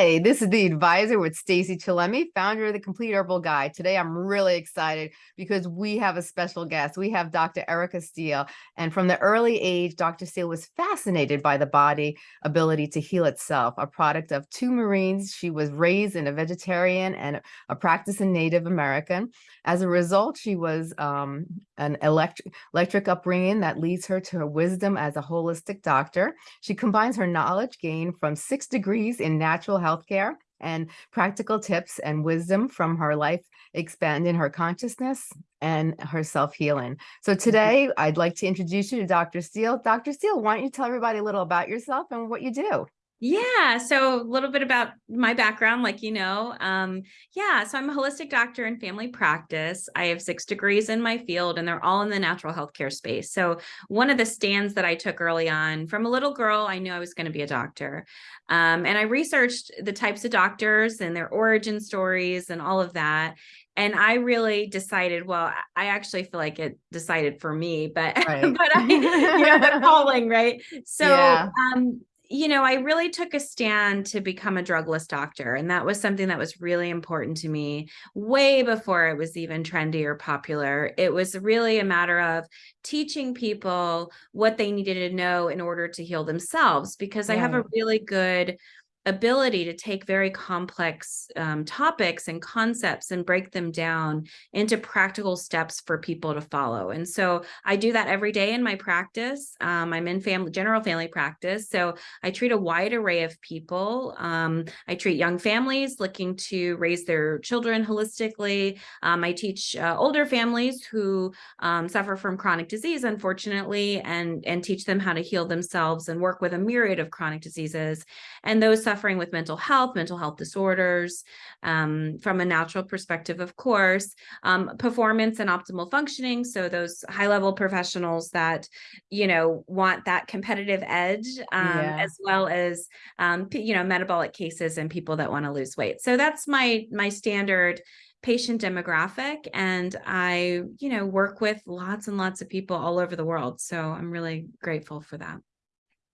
Hi, this is the advisor with Stacy Chillemi, founder of the Complete Herbal Guide. Today, I'm really excited because we have a special guest. We have Dr. Erica Steele. And from the early age, Dr. Steele was fascinated by the body ability to heal itself, a product of two Marines. She was raised in a vegetarian and a practicing Native American. As a result, she was um, an electric, electric upbringing that leads her to her wisdom as a holistic doctor. She combines her knowledge gained from six degrees in natural healthcare and practical tips and wisdom from her life expanding her consciousness and her self-healing. So mm-hmm. today I'd like to introduce you to Dr. Steele. Dr. Steele, why don't you tell everybody a little about yourself and what you do? Yeah, so a little bit about my background, like you know, um, yeah, so I'm a holistic doctor in family practice. I have six degrees in my field, and they're all in the natural healthcare space. So one of the stands that I took early on, from a little girl, I knew I was going to be a doctor, um, and I researched the types of doctors and their origin stories and all of that. And I really decided, well, I actually feel like it decided for me, but right. but I, you know, the calling, right? So yeah. um you know, I really took a stand to become a drugless doctor. And that was something that was really important to me way before it was even trendy or popular. It was really a matter of teaching people what they needed to know in order to heal themselves, because yeah. I have a really good ability to take very complex um, topics and concepts and break them down into practical steps for people to follow. And so I do that every day in my practice. Um, I'm in family, general family practice. So I treat a wide array of people. Um, I treat young families looking to raise their children holistically. Um, I teach uh, older families who um, suffer from chronic disease, unfortunately, and, and teach them how to heal themselves and work with a myriad of chronic diseases. And those suffering with mental health, mental health disorders, um, from a natural perspective, of course, um, performance and optimal functioning. So those high level professionals that, you know, want that competitive edge, um, yeah. as well as, um, you know, metabolic cases and people that want to lose weight. So that's my, my standard patient demographic and I, you know, work with lots and lots of people all over the world. So I'm really grateful for that.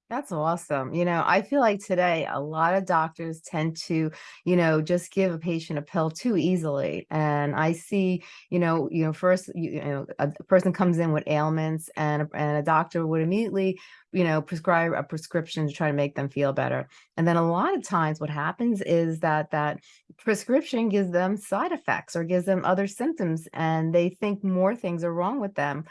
That's awesome. You know, I feel like today a lot of doctors tend to, you know, just give a patient a pill too easily. And I see, you know, you know, first, you, you know, a person comes in with ailments and and a doctor would immediately you know, prescribe a prescription to try to make them feel better. And then a lot of times what happens is that that prescription gives them side effects or gives them other symptoms and they think more things are wrong with them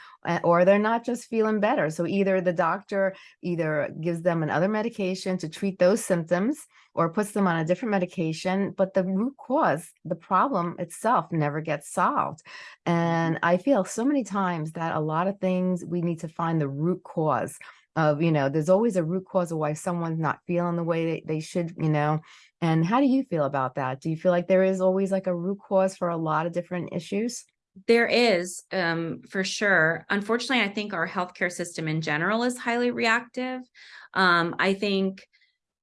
or they're not just feeling better. So either the doctor either gives them another medication to treat those symptoms or puts them on a different medication, but the root cause, the problem itself never gets solved. And mm-hmm. I feel so many times that a lot of things we need to find the root cause of, you know, there's always a root cause of why someone's not feeling the way they, they should, you know. And how do you feel about that? Do you feel like there is always like a root cause for a lot of different issues? There is, um, for sure. Unfortunately, I think our healthcare system in general is highly reactive. Um, I think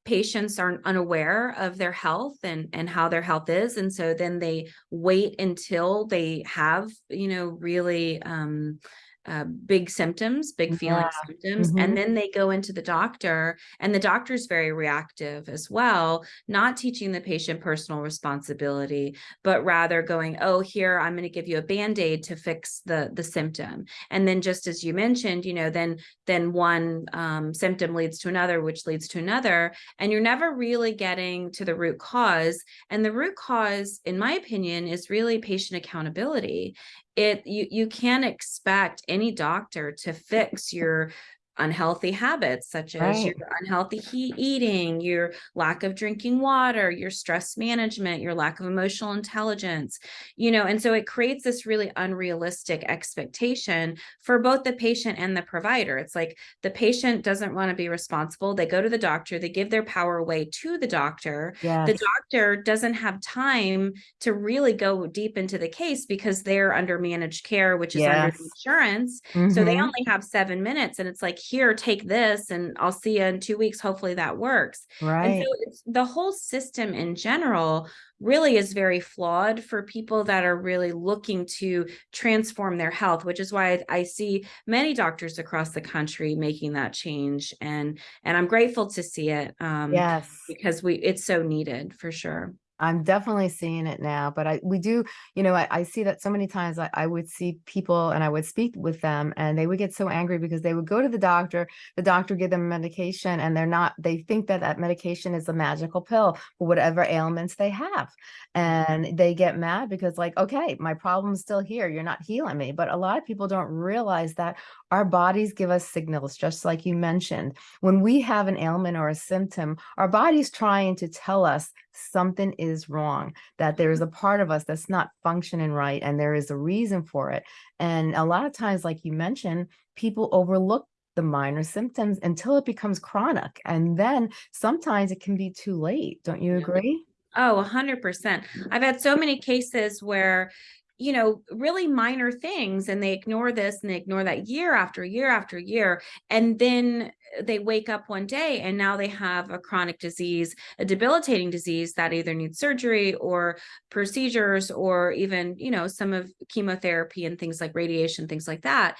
patients aren't unaware of their health and and how their health is and so then they wait until they have you know really um uh, big symptoms, big feeling yeah. symptoms, mm -hmm. and mm-hmm. then they go into the doctor and the doctor is very reactive as well, not teaching the patient personal responsibility, but rather going, oh, here, I'm going to give you a band-aid to fix the, the symptom. And then just as you mentioned, you know, then, then one um, symptom leads to another, which leads to another, and you're never really getting to the root cause. And the root cause, in my opinion, is really patient accountability it you you can't expect any doctor to fix your unhealthy habits such as right. your unhealthy heat eating, your lack of drinking water, your stress management, your lack of emotional intelligence, you know, and so it creates this really unrealistic expectation for both the patient and the provider. It's like the patient doesn't want to be responsible. They go to the doctor, they give their power away to the doctor. Yes. The doctor doesn't have time to really go deep into the case because they're under managed care, which is yes. under insurance. Mm -hmm. So they mm-hmm. only have seven minutes and it's like, here, take this and I'll see you in two weeks. Hopefully that works. And Right. so it's the whole system in general really is very flawed for people that are really looking to transform their health, which is why I, I see many doctors across the country making that change. And and I'm grateful to see it um, Yes. because we it's so needed for sure. I'm definitely seeing it now, but I we do, you know, I, I see that so many times I, I would see people and I would speak with them and they would get so angry because they would go to the doctor, the doctor give them medication and they're not, they think that that medication is a magical pill for whatever ailments they have. Mm-hmm. And they get mad because like, okay, my problem's still here. You're not healing me. But a lot of people don't realize that our bodies give us signals, just like you mentioned. When we have an ailment or a symptom, our body's trying to tell us something is wrong, that there is mm-hmm. a part of us that's not functioning right, and there is a reason for it. And a lot of times, like you mentioned, people overlook the minor symptoms until it becomes chronic. And then sometimes it can be too late. Don't you agree? Oh, 100%. Mm. I've had so many cases where, you know, really minor things and they ignore this and they ignore that year after year after year. And then uh, they wake up one day and now they have a chronic disease, a debilitating disease that either needs surgery or procedures or even, you know, some of chemotherapy and things like radiation, things like that.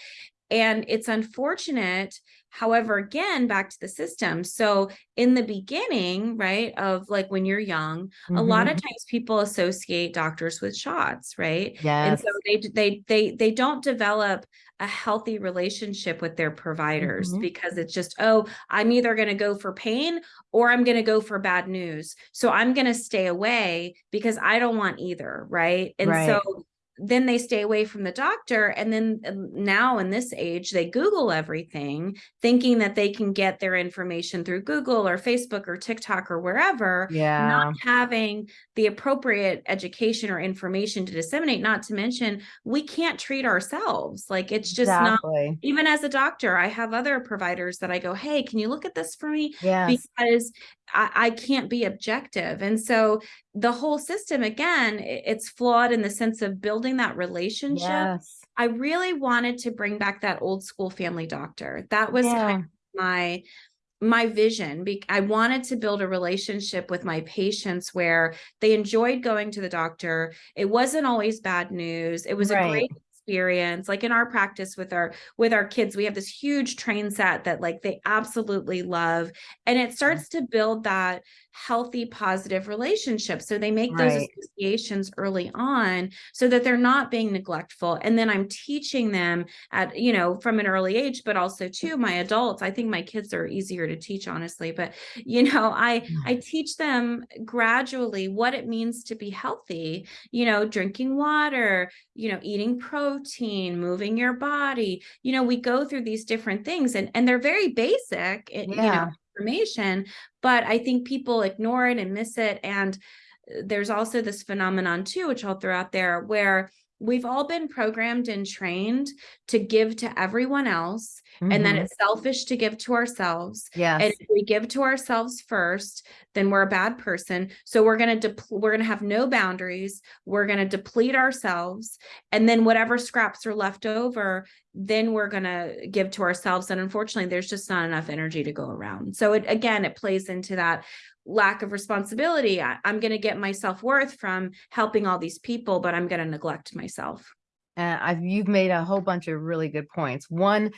And it's unfortunate However, again, back to the system. So in the beginning, right, of like when you're young, a lot of Mhm. times people associate doctors with shots, right? And so they they they they don't develop a healthy relationship with their providers Mhm. because it's just, oh, I'm either going to go for pain or I'm going to go for bad news. So I'm going to stay away because I don't want either, right? And Right. so then they stay away from the doctor and then um, now in this age they google everything thinking that they can get their information through google or facebook or tiktok or wherever Yeah. not having the appropriate education or information to disseminate not to mention we can't treat ourselves like it's just not even as a doctor i have other providers that i go hey can you look at this for me Yes. because I, I can't be objective. And so the whole system, again, it's flawed in the sense of building that relationship. Yes. I really wanted to bring back that old school family doctor. That was Yeah. kind of my my vision i wanted to build a relationship with my patients where they enjoyed going to the doctor it wasn't always bad news it was a great experience like in our practice with our with our kids we have this huge train set that like they absolutely love and it mm-hmm. starts to build that healthy positive relationships. so they make those Right. associations early on so that they're not being neglectful and then i'm teaching them at you know from an early age but also to my adults i think my kids are easier to teach honestly but you know i i teach them gradually what it means to be healthy you know drinking water you know eating protein moving your body you know we go through these different things and and they're very basic eh, you know Yeah. Information but i think people ignore it and miss it. And uh, there's also this phenomenon too which i'll throw out there where we've all been programmed and trained to give to everyone else and then Mhm. it's selfish to give to ourselves and if we give to ourselves first then we're a bad person. So we're going to we're going to have no boundaries. We're going to deplete ourselves and then whatever scraps are left over then we're going to give to ourselves and unfortunately there's just not enough energy to go around. So it again it plays into that lack of responsibility. I, i'm going to get my self-worth from helping all these people but i'm going to neglect myself. And I've you've made a whole bunch of really good points. One,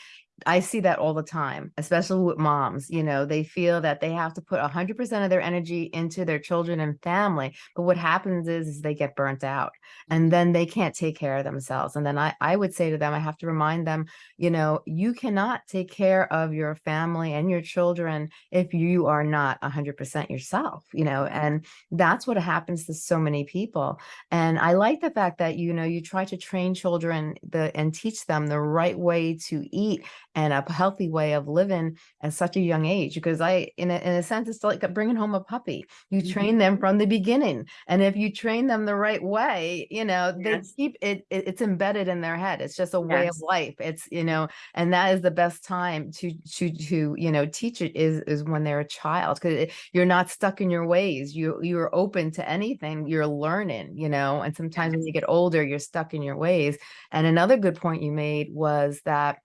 I see that all the time, especially with moms. You know, they feel that they have to put 100% of their energy into their children and family. But what happens is, is they get burnt out and mm-hmm. then they can't take care of themselves. And then I, I would say to them, I have to remind them, you know, you cannot take care of your family and your children if you are not 100% yourself, you know, and that's what happens to so many people. And I like the fact that, you know, you try to train children the and teach them the right way to eat and a healthy way of living at such a young age. Because I, in a, in a sense, it's like bringing home a puppy. You Mhm. train them from the beginning. And if you train them the right way, you know, they Yes. keep it, it, it's embedded in their head. It's just a way of life. It's, you know, and that is the best time to, to, to, you know, teach it is, is when they're a child. Cause you're not stuck in your ways. You, you're open to anything you're learning, you know, and sometimes when you get older, you're stuck in your ways. And another good point you made was that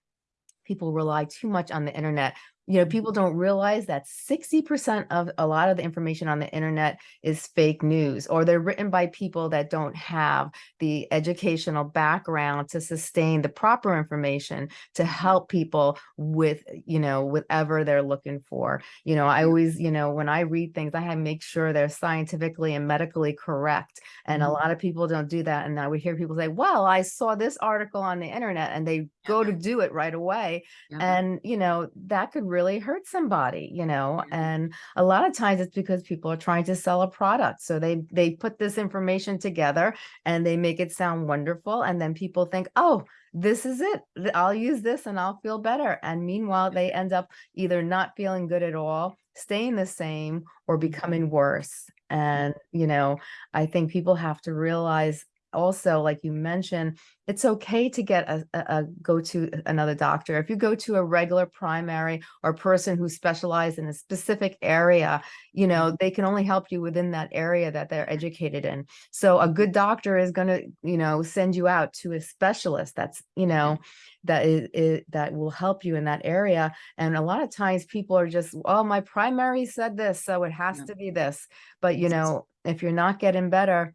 people rely too much on the internet. You know, people don't realize that 60% of a lot of the information on the internet is fake news, or they're written by people that don't have the educational background to sustain the proper information to help people with, you know, whatever they're looking for. You know, I always, you know, when I read things, I have to make sure they're scientifically and medically correct. And a Mhm. lot of people don't do that. And I would hear people say, well, I saw this article on the internet and they go to do it right away. Yeah. And, you know, that could really hurt somebody, you know, Yeah. and a lot of times it's because people are trying to sell a product. So they they put this information together and they make it sound wonderful. And then people think, oh, this is it. I'll use this and I'll feel better. And meanwhile, they end up either not feeling good at all, staying the same, or mm-hmm. becoming worse. And, you know, I think people have to realize also, like you mentioned, it's okay to get a, a, a go to another doctor. If you go to a regular primary or person who specializes in a specific area, you know, mm-hmm. they can only help you within that area that they're educated in. So a good doctor is going to, you know, send you out to a specialist that's, you mm-hmm. know, that is, is that will help you in that area. And a lot of times people are just, oh, my primary said this, so it has Yeah. to be this. But you know, if you're not getting better,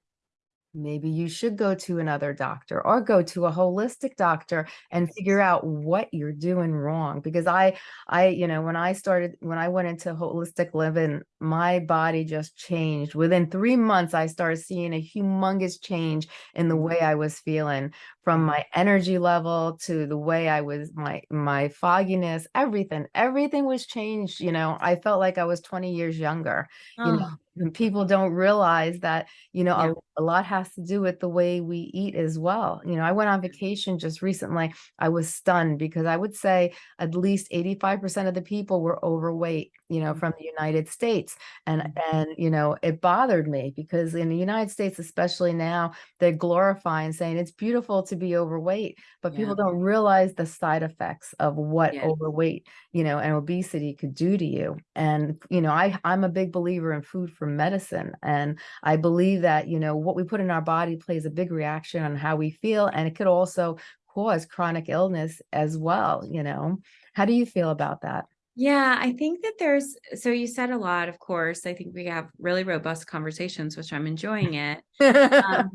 maybe you should go to another doctor or go to a holistic doctor and figure out what you're doing wrong because i i you know when i started when i went into holistic living my body just changed. Within 3 months i started seeing a humongous change in the way i was feeling from Mhm. my energy level to the way i was my my fogginess everything. Everything was changed you know? I felt like i was 20 years younger you know? Oh, and people don't realize that you know Yeah. a, a lot has to do with the way we eat as well. You know i went on vacation just recently. I was stunned because i would say at least 85% of the people were overweight you know Mhm. from the united states and Mhm. and you know it bothered me because in the united states especially now they're glorifying saying it's beautiful to be overweight but Yeah. people don't realize the side effects of what Yeah. overweight you know and obesity could do to you and you know i i'm a big believer in food for medicine and i believe that you know what we put in our body plays a big reaction on how we feel and it could also cause chronic illness as well you know how do you feel about that Yeah, I think that there's so you said a lot, of course. I think we have really robust conversations, which I'm enjoying it. Um,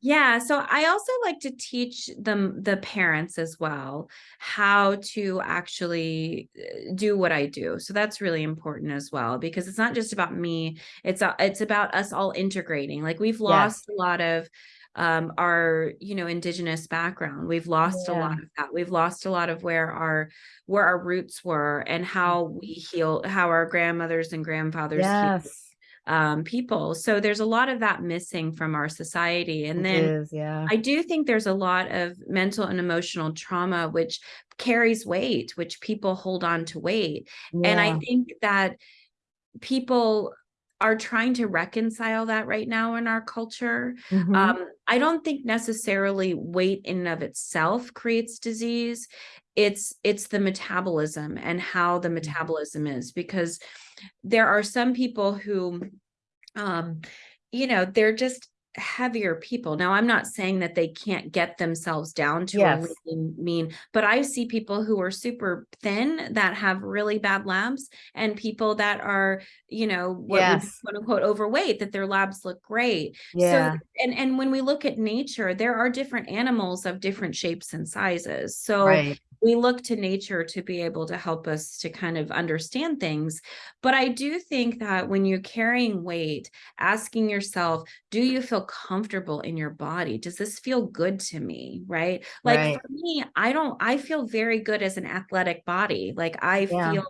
yeah, so I also like to teach them the parents as well how to actually uh, do what I do. So that's really important as well because it's not just about me. It's it's about us all integrating. Like we've yes lost a lot of um our you know indigenous background. We've lost a lot of that. We've lost a lot of where our where our roots were and how we heal how our grandmothers and grandfathers healed yes. um, people. So there's a lot of that missing from our society. And it then is yeah. I do think there's a lot of mental and emotional trauma, which carries weight, which people hold on to weight. And I think that people are trying to reconcile that right now in our culture. Mhm. Um, I don't think necessarily weight in and of itself creates disease. It's it's the metabolism and how the Mhm. metabolism is because there are some people who um you know they're just heavier people. Now i'm not saying that they can't get themselves down to a yes. lean mean but i see people who are super thin that have really bad labs and people that are you know what yes. quote unquote overweight that their labs look great. Yeah. so and and when we look at nature there are different animals of different shapes and sizes. So right we look to nature to be able to help us to kind of understand things. But I do think that when you're carrying weight, asking yourself, do you feel comfortable in your body? Does this feel good to me? Right. Like right for me, I don't, I feel very good as an athletic body. Like I yeah feel.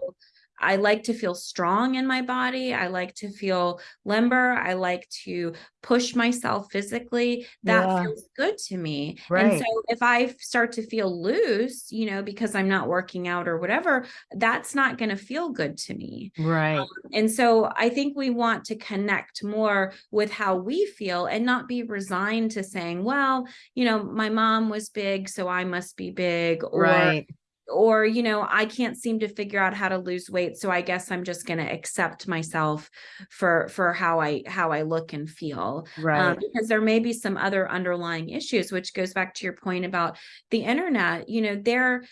I like to feel strong in my body. I like to feel limber. I like to push myself physically. That yeah feels good to me. And so if I start to feel loose, you know, because I'm not working out or whatever, that's not going to feel good to me. right um, And so I think we want to connect more with how we feel and not be resigned to saying, well, you know, my mom was big, so I must be big or right or you know i can't seem to figure out how to lose weight so i guess i'm just going to accept myself for for how i how i look and feel um, right. because there may be some other underlying issues which goes back to your point about the internet you know there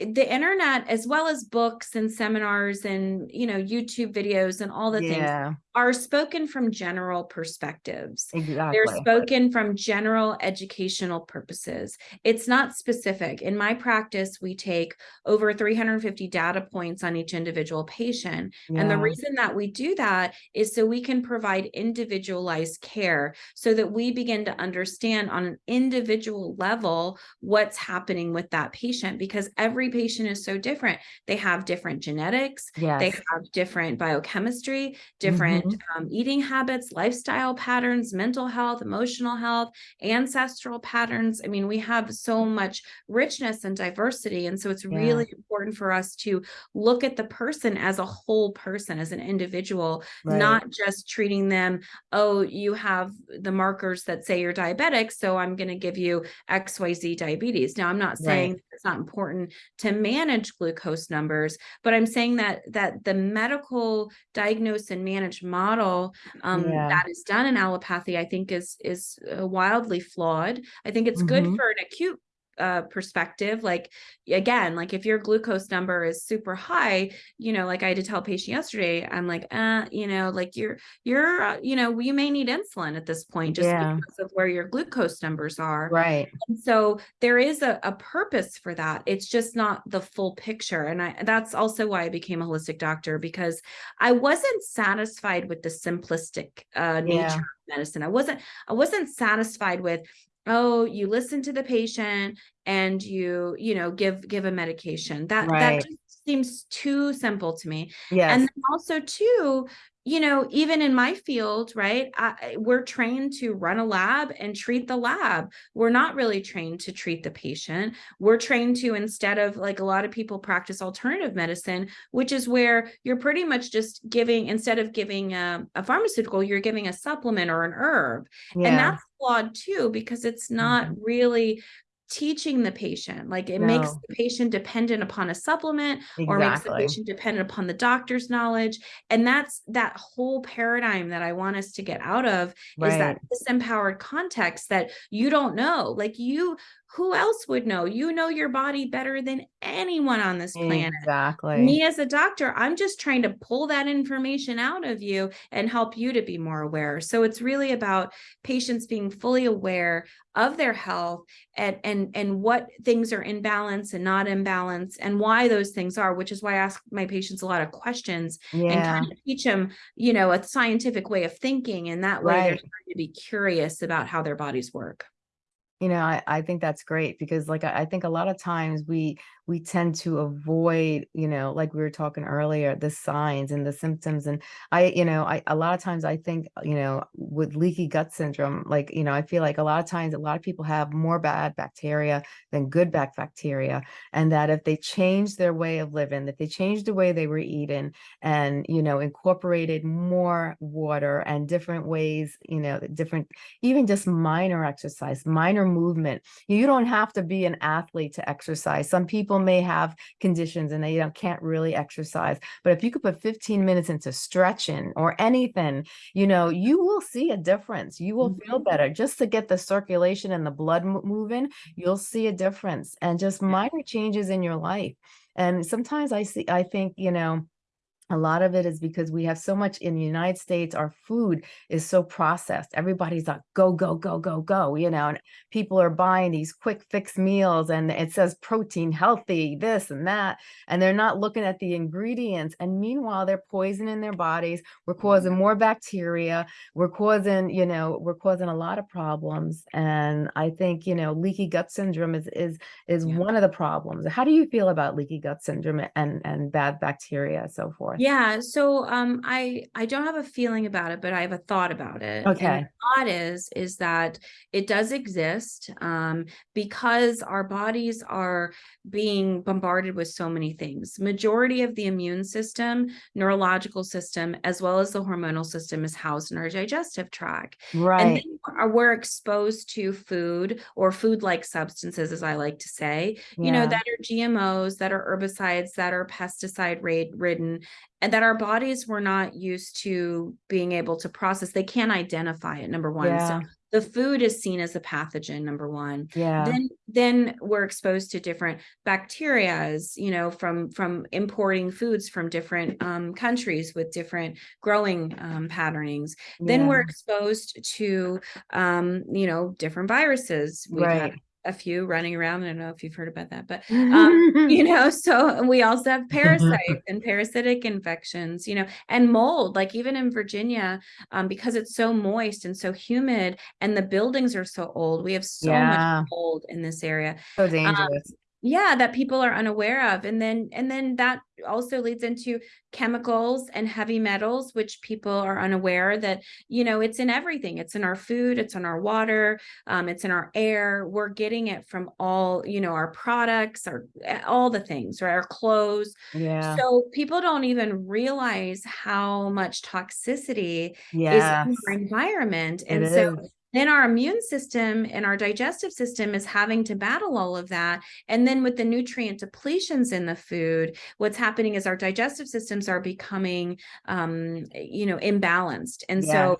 the internet as well as books and seminars and you know youtube videos and all the things Yeah, are spoken from general perspectives. Exactly. they're spoken from general educational purposes. It's not specific. In my practice we take over 350 data points on each individual patient. And the reason that we do that is so we can provide individualized care so that we begin to understand on an individual level what's happening with that patient because every patient is so different. They have different genetics, yes. they have different biochemistry, different mm-hmm. Mhm. um, eating habits, lifestyle patterns, mental health, emotional health, ancestral patterns. I mean, we have so much richness and diversity. And so it's Yeah. really important for us to look at the person as a whole person, as an individual, Right. not just treating them, oh, you have the markers that say you're diabetic, so I'm going to give you XYZ diabetes. Now, I'm not saying Right. it's not important to manage glucose numbers, but I'm saying that that the medical diagnosis and manage model um, Yeah. that is done in allopathy, I think is is uh, wildly flawed. I think it's good Mhm. for an acute uh perspective like again like if your glucose number is super high you know like i had to tell a patient yesterday i'm like uh you know like you're you're uh, you know you may need insulin at this point just Yeah. because of where your glucose numbers are Right. and so there is a, a purpose for that. It's just not the full picture. And I that's also why I became a holistic doctor because I wasn't satisfied with the simplistic uh, nature Yeah. of medicine. I wasn't I wasn't satisfied with oh you listen to the patient and you you know give give a medication. That that just seems too simple to me. Yes. and then also too you know even in my field right I, we're trained to run a lab and treat the lab. We're not really trained to treat the patient. We're trained to instead of like a lot of people practice alternative medicine which is where you're pretty much just giving instead of giving a, a pharmaceutical you're giving a supplement or an herb. And that's flawed too because it's not Mhm. really teaching the patient like it makes the patient dependent upon a supplement or makes the patient dependent upon the doctor's knowledge and that's that whole paradigm that i want us to get out of is that disempowered context that you don't know like you who else would know you know your body better than anyone on this planet Exactly. me as a doctor, I'm just trying to pull that information out of you and help you to be more aware. So it's really about patients being fully aware of their health and and and what things are in balance and not in balance and why those things are, which is why I ask my patients a lot of questions and kind of teach them, you know, a scientific way of thinking. And that way they're Right. starting to be curious about how their bodies work. You know, I, I think that's great because like I, I think a lot of times we we tend to avoid, you know, like we were talking earlier, the signs and the symptoms. And I, you know, I a lot of times I think, uh, you know, with leaky gut syndrome, like, you know, I feel like a lot of times a lot of people have more bad bacteria than good back bacteria. And that if they change their way of living, that they changed the way they were eating and, you know, incorporated more water and different ways, you know, different even just minor exercise, minor movement. You don't have to be an athlete to exercise. Some people may have conditions and they you know, can't really exercise, but if you could put 15 minutes into stretching or anything, you know, you will see a difference. You will feel Mhm. better just to get the circulation and the blood moving. You'll see a difference and just minor changes in your life. And sometimes I see, I think, you know, a lot of it is because we have so much in the United States, our food is so processed. Everybody's like, go, go, go, go, go, you know, and people are buying these quick fix meals and it says protein, healthy, this and that. And they're not looking at the ingredients. And meanwhile, they're poisoning their bodies. We're causing mm-hmm. more bacteria. We're causing, you know, we're causing a lot of problems. And I think, you know, leaky gut syndrome is is is Yeah. one of the problems. How do you feel about leaky gut syndrome and and bad bacteria and so forth? Yeah, so um I I don't have a feeling about it, but I have a thought about it. Okay. the thought is is that it does exist um because our bodies are being bombarded with so many things. Majority of the immune system, neurological system, as well as the hormonal system is housed in our digestive tract. And Right. then we're exposed to food or food-like substances, as I like to say, you know, that are GMOs, that are herbicides, that are pesticide rid- ridden, and that our bodies were not used to being able to process. They can't identify it, number one. So the food is seen as a pathogen, number one. Yeah. Then, then we're exposed to different bacterias, you know, from from importing foods from different um, countries with different growing um, patternings. Then we're exposed to, um, you know, different viruses. We've had Right. A few running around. I don't know if you've heard about that, but um, you know, so we also have parasites and parasitic infections, you know, and mold, like even in Virginia, um, because it's so moist and so humid and the buildings are so old, we have so Yeah. much mold in this area. So Um, dangerous. Yeah, that people are unaware of. And then and then that also leads into chemicals and heavy metals, which people are unaware that, you know, it's in everything. It's in our food, it's in our water, um, it's in our air. We're getting it from all, you know, our products, our eh, all the things, right? Our clothes. Yeah. So people don't even realize how much toxicity is in our environment. It And so is. Then our immune system and our digestive system is having to battle all of that. And then with the nutrient depletions in the food, what's happening is our digestive systems are becoming, um, you know, imbalanced. And so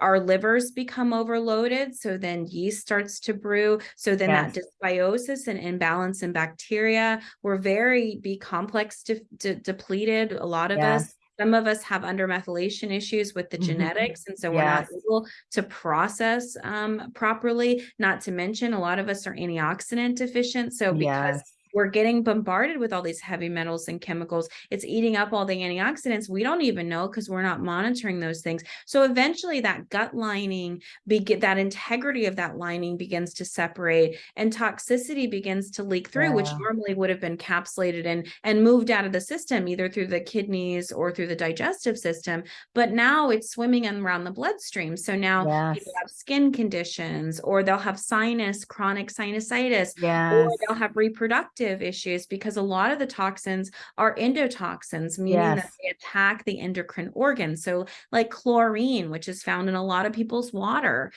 our livers become overloaded. So then yeast starts to brew. So then that dysbiosis and imbalance in bacteria, we're very B complex de- de- depleted. A lot of us, Yes. Some of us have undermethylation issues with the Mhm. genetics. And so we're not able to process um, properly. Not to mention, a lot of us are antioxidant deficient. So because Yes. We're getting bombarded with all these heavy metals and chemicals, it's eating up all the antioxidants. We don't even know because we're not monitoring those things. So eventually, that gut lining, that integrity of that lining begins to separate, and toxicity begins to leak through, which normally would have been capsulated and and moved out of the system either through the kidneys or through the digestive system. But now it's swimming around the bloodstream. So now people have skin conditions, or they'll have sinus, chronic sinusitis, or they'll have reproductive issues because a lot of the toxins are endotoxins, meaning that they attack the endocrine organs. So, like chlorine, which is found in a lot of people's water,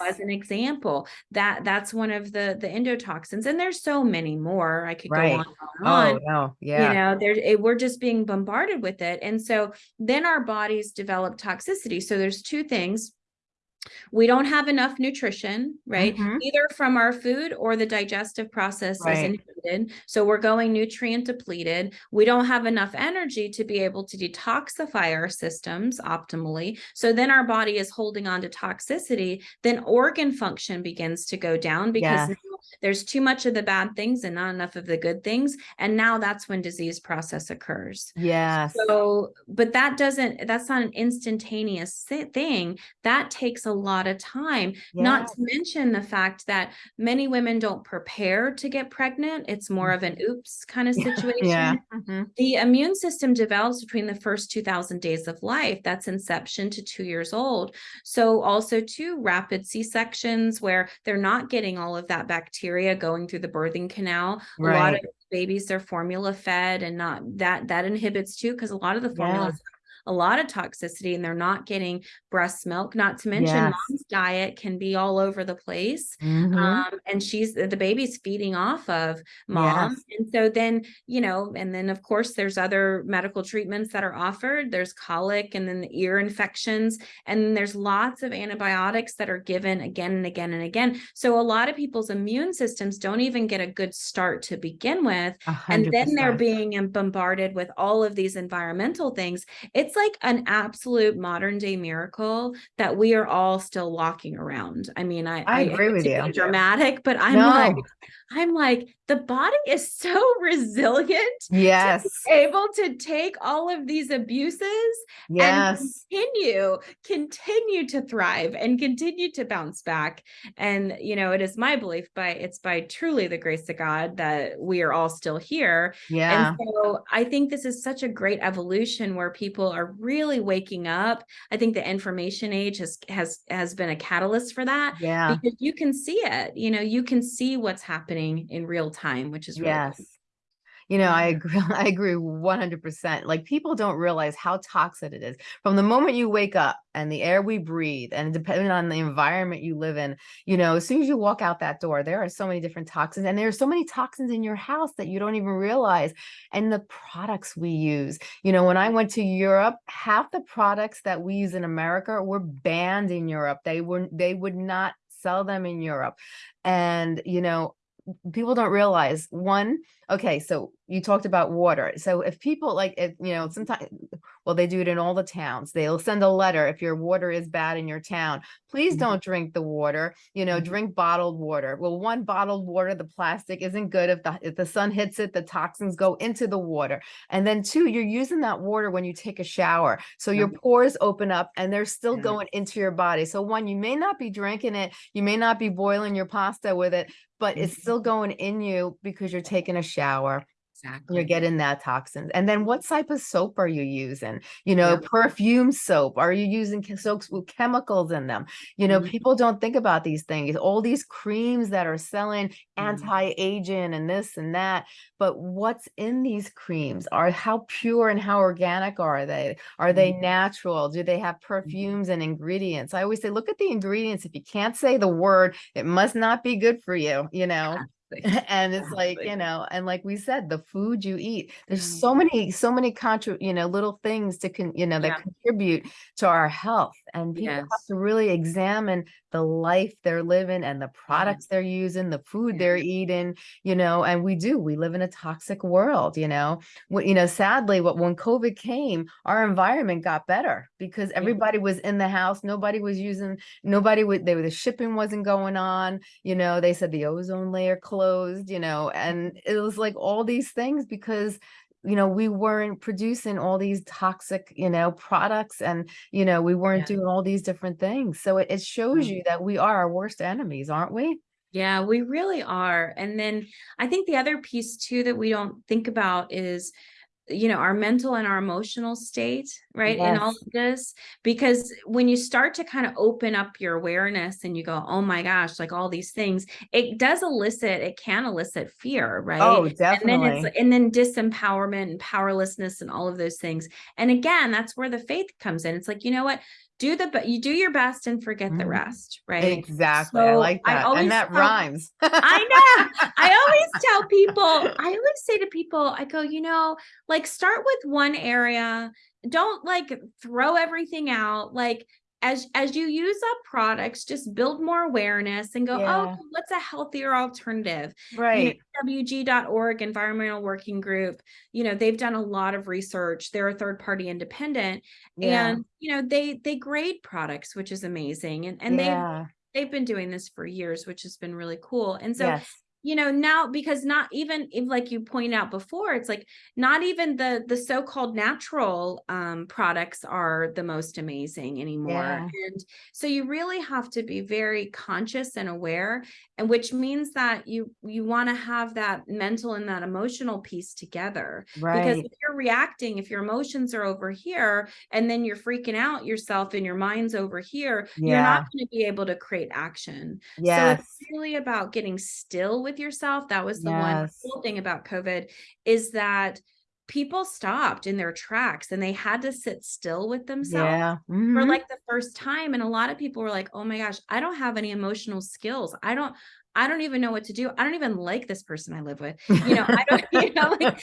um, as an example, that that's one of the the endotoxins, and there's so many more. I could go on and on. Oh, no. You know, there it, we're just being bombarded with it, and so then our bodies develop toxicity. So there's two things we don't have enough nutrition, right? Mhm. Either from our food or the digestive process is inhibited. So we're going nutrient depleted. We don't have enough energy to be able to detoxify our systems optimally. So then our body is holding on to toxicity. Then organ function begins to go down because Yes. There's too much of the bad things and not enough of the good things. And now that's when disease process occurs. Yeah. So, but that doesn't, that's not an instantaneous thing. That takes a lot of time. Not to mention the fact that many women don't prepare to get pregnant. It's more of an oops kind of situation. Yeah. Mhm. The immune system develops between the first 2000 days of life. That's inception to two years old. So, also, too, rapid C sections where they're not getting all of that bacteria going through the birthing canal. A lot of babies, they're formula fed and not that, that inhibits too, because a lot of the formulas Yeah. A lot of toxicity and they're not getting breast milk. Not to mention, Yes. mom's diet can be all over the place. Mhm. Um, and she's the baby's feeding off of mom. Yes. And so then, you know, and then of course there's other medical treatments that are offered. There's colic and then the ear infections. And there's lots of antibiotics that are given again and again and again. So a lot of people's immune systems don't even get a good start to begin with. A And then they're being bombarded with all of these environmental things. It's like an absolute modern day miracle that we are all still walking around. I mean, I, I agree hate with you. dramatic, but I'm like, I'm like, the body is so resilient Yes. able to take all of these abuses Yes. and continue continue to thrive and continue to bounce back and you know it is my belief by it's by truly the grace of god that we are all still here Yeah. and so I think this is such a great evolution where people are really waking up. I think the information age has has has been a catalyst for that Yeah. because you can see it. You know, you can see what's happening in real time, which is really Yes. cool. You know, I agree, I agree 100%. Like people don't realize how toxic it is. From the moment you wake up and the air we breathe and depending on the environment you live in, you know, as soon as you walk out that door, there are so many different toxins and there are so many toxins in your house that you don't even realize. And the products we use, you know, when I went to Europe, half the products that we use in America were banned in Europe. They were, they would not sell them in Europe. And, you know, people don't realize one okay so you talked about water so if people like if you know sometimes well they do it in all the towns they'll send a letter if your water is bad in your town please Mhm. don't drink the water you know Mhm. drink bottled water well one bottled water the plastic isn't good if the if the sun hits it the toxins go into the water and then two you're using that water when you take a shower so your pores open up and they're still going into your body so one you may not be drinking it you may not be boiling your pasta with it but it's Mhm. still going in you because you're taking a shower. Exactly. You're getting that toxins. And then what type of soap are you using? You know, Yeah. perfume soap. Are you using soaps with chemicals in them? You know, Mhm. people don't think about these things. All these creams that are selling Mhm. anti-aging and this and that. But what's in these creams? Are how pure and how organic are they? Are they Mhm. natural? Do they have perfumes and ingredients? I always say, look at the ingredients. If you can't say the word, it must not be good for you, you know? and it's like you know and like we said the food you eat there's Mm. so many so many contra you know little things to con you know that Yeah. contribute to our health and people have to really examine the life they're living and the products they're using the food they're mm-hmm. eating you know and we do we live in a toxic world you know? You know sadly what when covid came our environment got better because everybody was in the house nobody was using nobody would they were the shipping wasn't going on you know? They said the ozone layer closed you know? And it was like all these things because you know we weren't producing all these toxic you know products and you know we weren't Yeah. doing all these different things so it, it shows Mm. you that we are our worst enemies aren't we Yeah, we really are. And then I think the other piece too that we don't think about is, you know, our mental and our emotional state, right? In all of this, because when you start to kind of open up your awareness and you go, oh my gosh, like all these things, it does elicit, it can elicit fear, right? oh And then it's, definitely and then disempowerment and powerlessness and all of those things. And again, that's where the faith comes in. It's like, you know what? Do the, but you do your best and forget the Mhm. rest, right? exactly i So like I that always and that rhymes I know. I always tell people, I always say to people, I go, you know, like start with one area. Don't like throw everything out. Like as as you use up products, just build more awareness and go, oh, Yeah. okay, what's a healthier alternative? You know, right EWG.org environmental working group, you know, they've done a lot of research. They're a third party independent yeah and you know, they they grade products, which is amazing. And and they've they've been doing this for years, which has been really cool. And so, yes you know, now because not even if like you point out before, it's like not even the the so-called natural um products are the most amazing anymore. Yeah. And so you really have to be very conscious and aware, and which means that you you want to have that mental and that emotional piece together. right. Because if you're reacting, if your emotions are over here and then you're freaking out yourself and your mind's over here, you're not going to be able to create action. So it's really about getting still with yourself. That was the one cool thing about COVID is that people stopped in their tracks and they had to sit still with themselves yeah for mhm. like the first time. And a lot of people were like, oh my gosh, I don't have any emotional skills. I don't, I don't even know what to do. I don't even like this person I live with. You know, I don't, you know, like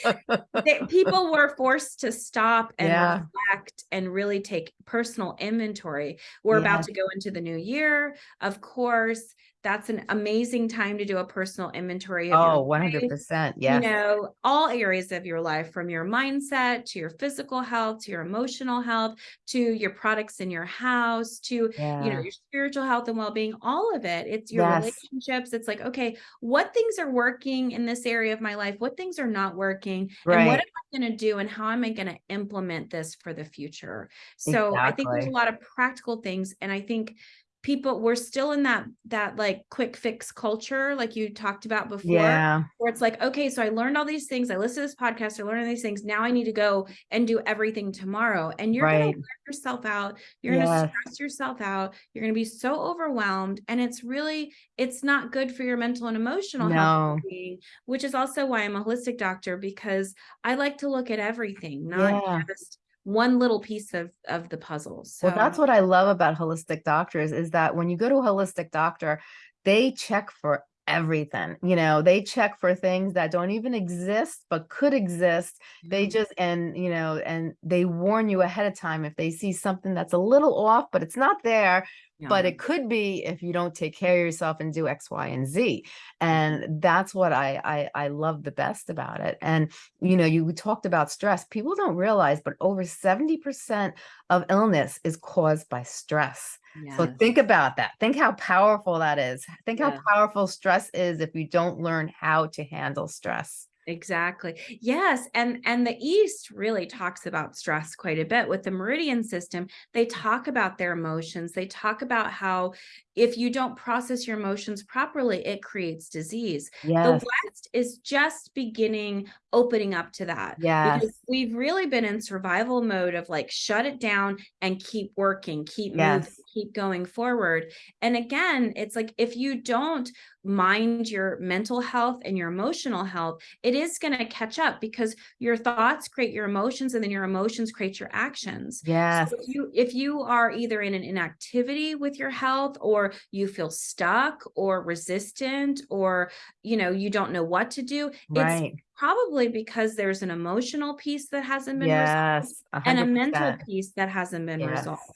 they, people were forced to stop and Yeah. reflect and really take personal inventory. We're Yeah. about to go into the new year. Of course, that's an amazing time to do a personal inventory of oh your 100 life, Yeah. you know, all areas of your life from your mindset to your physical health to your emotional health to your products in your house to you know your spiritual health and well-being all of it. It's your Yes. relationships. It's like okay what things are working in this area of my life? What things are not working? Right. and what am i going to do and how am i going to implement this for the future? So i think there's a lot of practical things and i think people we're still in that that like quick fix culture like you talked about before Yeah, where it's like okay so i learned all these things i listened to this podcast i learned all these things now i need to go and do everything tomorrow and you're right. going to wear yourself out you're going to stress yourself out you're going to be so overwhelmed and it's really it's not good for your mental and emotional health No. well-being, which is also why i'm a holistic doctor because i like to look at everything not Yeah. just one little piece of of the puzzle so Well, that's what I love about holistic doctors is that when you go to a holistic doctor, they check for everything. You know, they check for things that don't even exist but could exist. They mm-hmm. just and you know, and they warn you ahead of time if they see something that's a little off, but it's not there, but it could be if you don't take care of yourself and do X, Y, and Z. Mm-hmm. And that's what I I, I love the best about it. And you know, you talked about stress. People don't realize, but over 70% of illness is caused by stress. So think about that. Think how powerful that is. Think how powerful stress is if you don't learn how to handle stress. Exactly. Yes, and and the East really talks about stress quite a bit with the meridian system. They talk about their emotions. They talk about how if you don't process your emotions properly, it creates disease. The West is just beginning opening up to that Yeah. because we've really been in survival mode of like shut it down and keep working, keep moving, keep going forward. And again, it's like if you don't mind your mental health and your emotional health, it is going to catch up because your thoughts create your emotions and then your emotions create your actions. Yes. So if you if you are either in an inactivity with your health or you feel stuck or resistant or you know you don't know what to do, it's probably because there's an emotional piece that hasn't been resolved Yes. A and a mental piece that hasn't been Yes. resolved.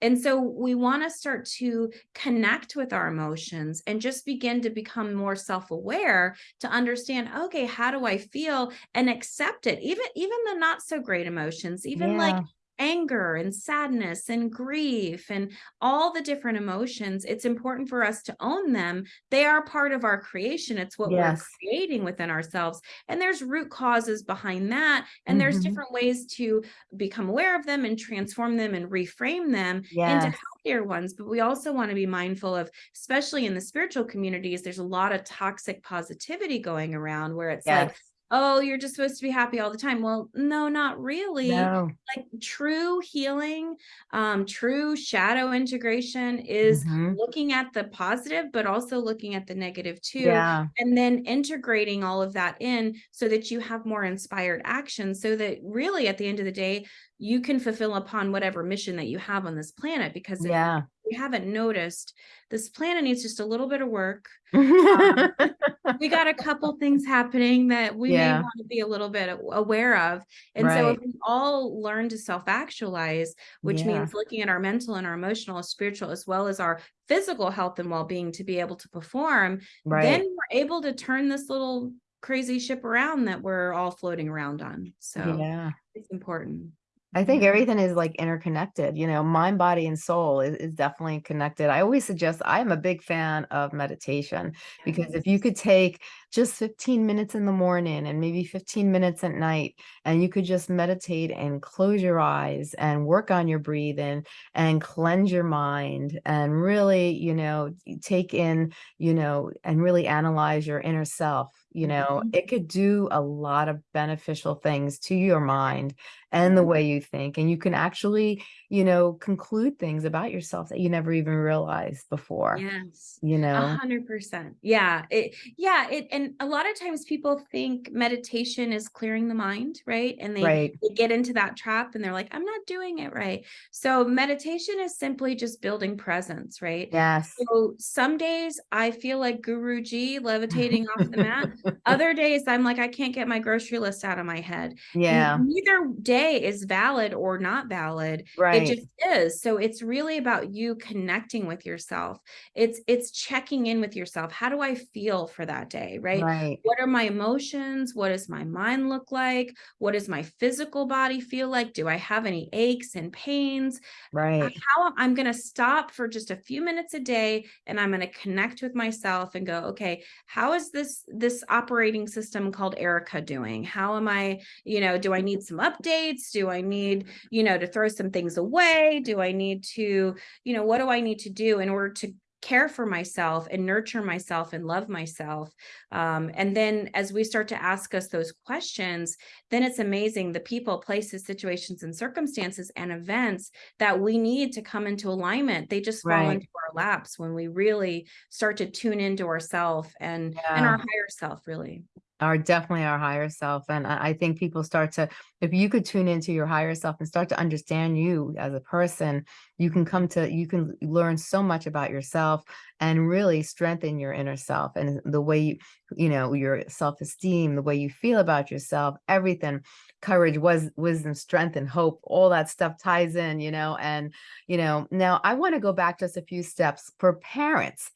And so we want to start to connect with our emotions and just begin to become more self-aware to understand, okay, how do I feel and accept it? Even even the not so great emotions, even like Yeah. Anger and sadness and grief and all the different emotions, it's important for us to own them. They are part of our creation. It's what we're Yes. creating within ourselves. And there's root causes behind that. And there's Mhm. different ways to become aware of them and transform them and reframe them into healthier ones. But we also want to be mindful of, especially in the spiritual communities, there's a lot of toxic positivity going around where it's like, Yes. Oh, you're just supposed to be happy all the time. Well, no, not really No. like true healing um true shadow integration is Mhm. looking at the positive but also looking at the negative too Yeah. and then integrating all of that in so that you have more inspired action so that really at the end of the day you can fulfill upon whatever mission that you have on this planet because Yeah. You haven't noticed this planet needs just a little bit of work um, we got a couple things happening that we may want to be a little bit aware of. And so if we all learn to self-actualize, which Yeah. means looking at our mental and our emotional, and spiritual, as well as our physical health and well-being to be able to perform, then we're able to turn this little crazy ship around that we're all floating around on. So Yeah. it's important. I think everything is like interconnected, you know, mind, body, and soul is, is definitely connected. I always suggest I'm a big fan of meditation because if you could take just 15 minutes in the morning and maybe 15 minutes at night, and you could just meditate and close your eyes and work on your breathing and cleanse your mind and really, you know, take in, you know, and really analyze your inner self, you know, Mhm. it could do a lot of beneficial things to your mind and the mm-hmm. way you think. And you can actually, you know, conclude things about yourself that you never even realized before, Yes. you A know? hundred percent. Yeah. It, yeah. It, and a lot of times people think meditation is clearing the mind, right? And they, Right. they get into that trap and they're like, I'm not doing it right. So meditation is simply just building presence, right? Yes. So some days I feel like Guru G levitating off the mat. Other days I'm like, I can't get my grocery list out of my head. Yeah. Neither day is valid or not valid. Right. It just is. So it's really about you connecting with yourself. It's it's checking in with yourself. How do I feel for that day, right? Right. What are my emotions? What does my mind look like? What does my physical body feel like? Do I have any aches and pains? Right. how I'm going to stop for just a few minutes a day and I'm going to connect with myself and go, okay, how is this this operating system called Erica doing? How am I, you know, do I need some updates? Do I need, you know, to throw some things away? Do I need to, you know, what do I need to do in order to care for myself and nurture myself and love myself. Um, and then as we start to ask us those questions, then it's amazing the people, places, situations, and circumstances and events that we need to come into alignment. They just fall Right. into our laps when we really start to tune into ourself and, and our higher self, really. Are definitely our higher self. And I, think people start to, if you could tune into your higher self and start to understand you as a person, you can come to, you can learn so much about yourself and really strengthen your inner self and the way you, you know, your self-esteem, the way you feel about yourself, everything, courage, was wisdom, strength, and hope, all that stuff ties in, you know, and, you know, now I want to go back just a few steps for parents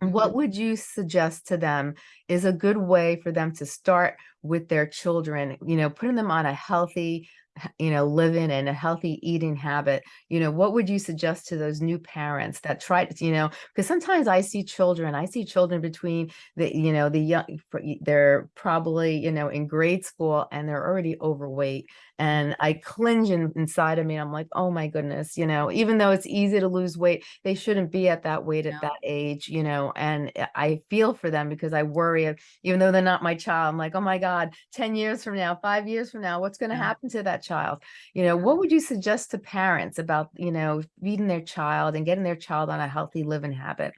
what Mhm. would you suggest to them is a good way for them to start with their children, you know, putting them on a healthy, you know, living and a healthy eating habit? You know, what would you suggest to those new parents that try to, you know, because sometimes I see children, I see children between the, you know, the young, they're probably, you know, in grade school and they're already overweight. And I cringe in, inside of me. I'm like, oh my goodness, you know, even though it's easy to lose weight, they shouldn't be at that weight No. at that age, you know, and I- I feel for them because I worry, even though they're not my child, I'm like, oh my God, 10 years from now, five years from now, what's going to Yeah. happen to that child? You know, what would you suggest to parents about, you know, feeding their child and getting their child on a healthy living habit?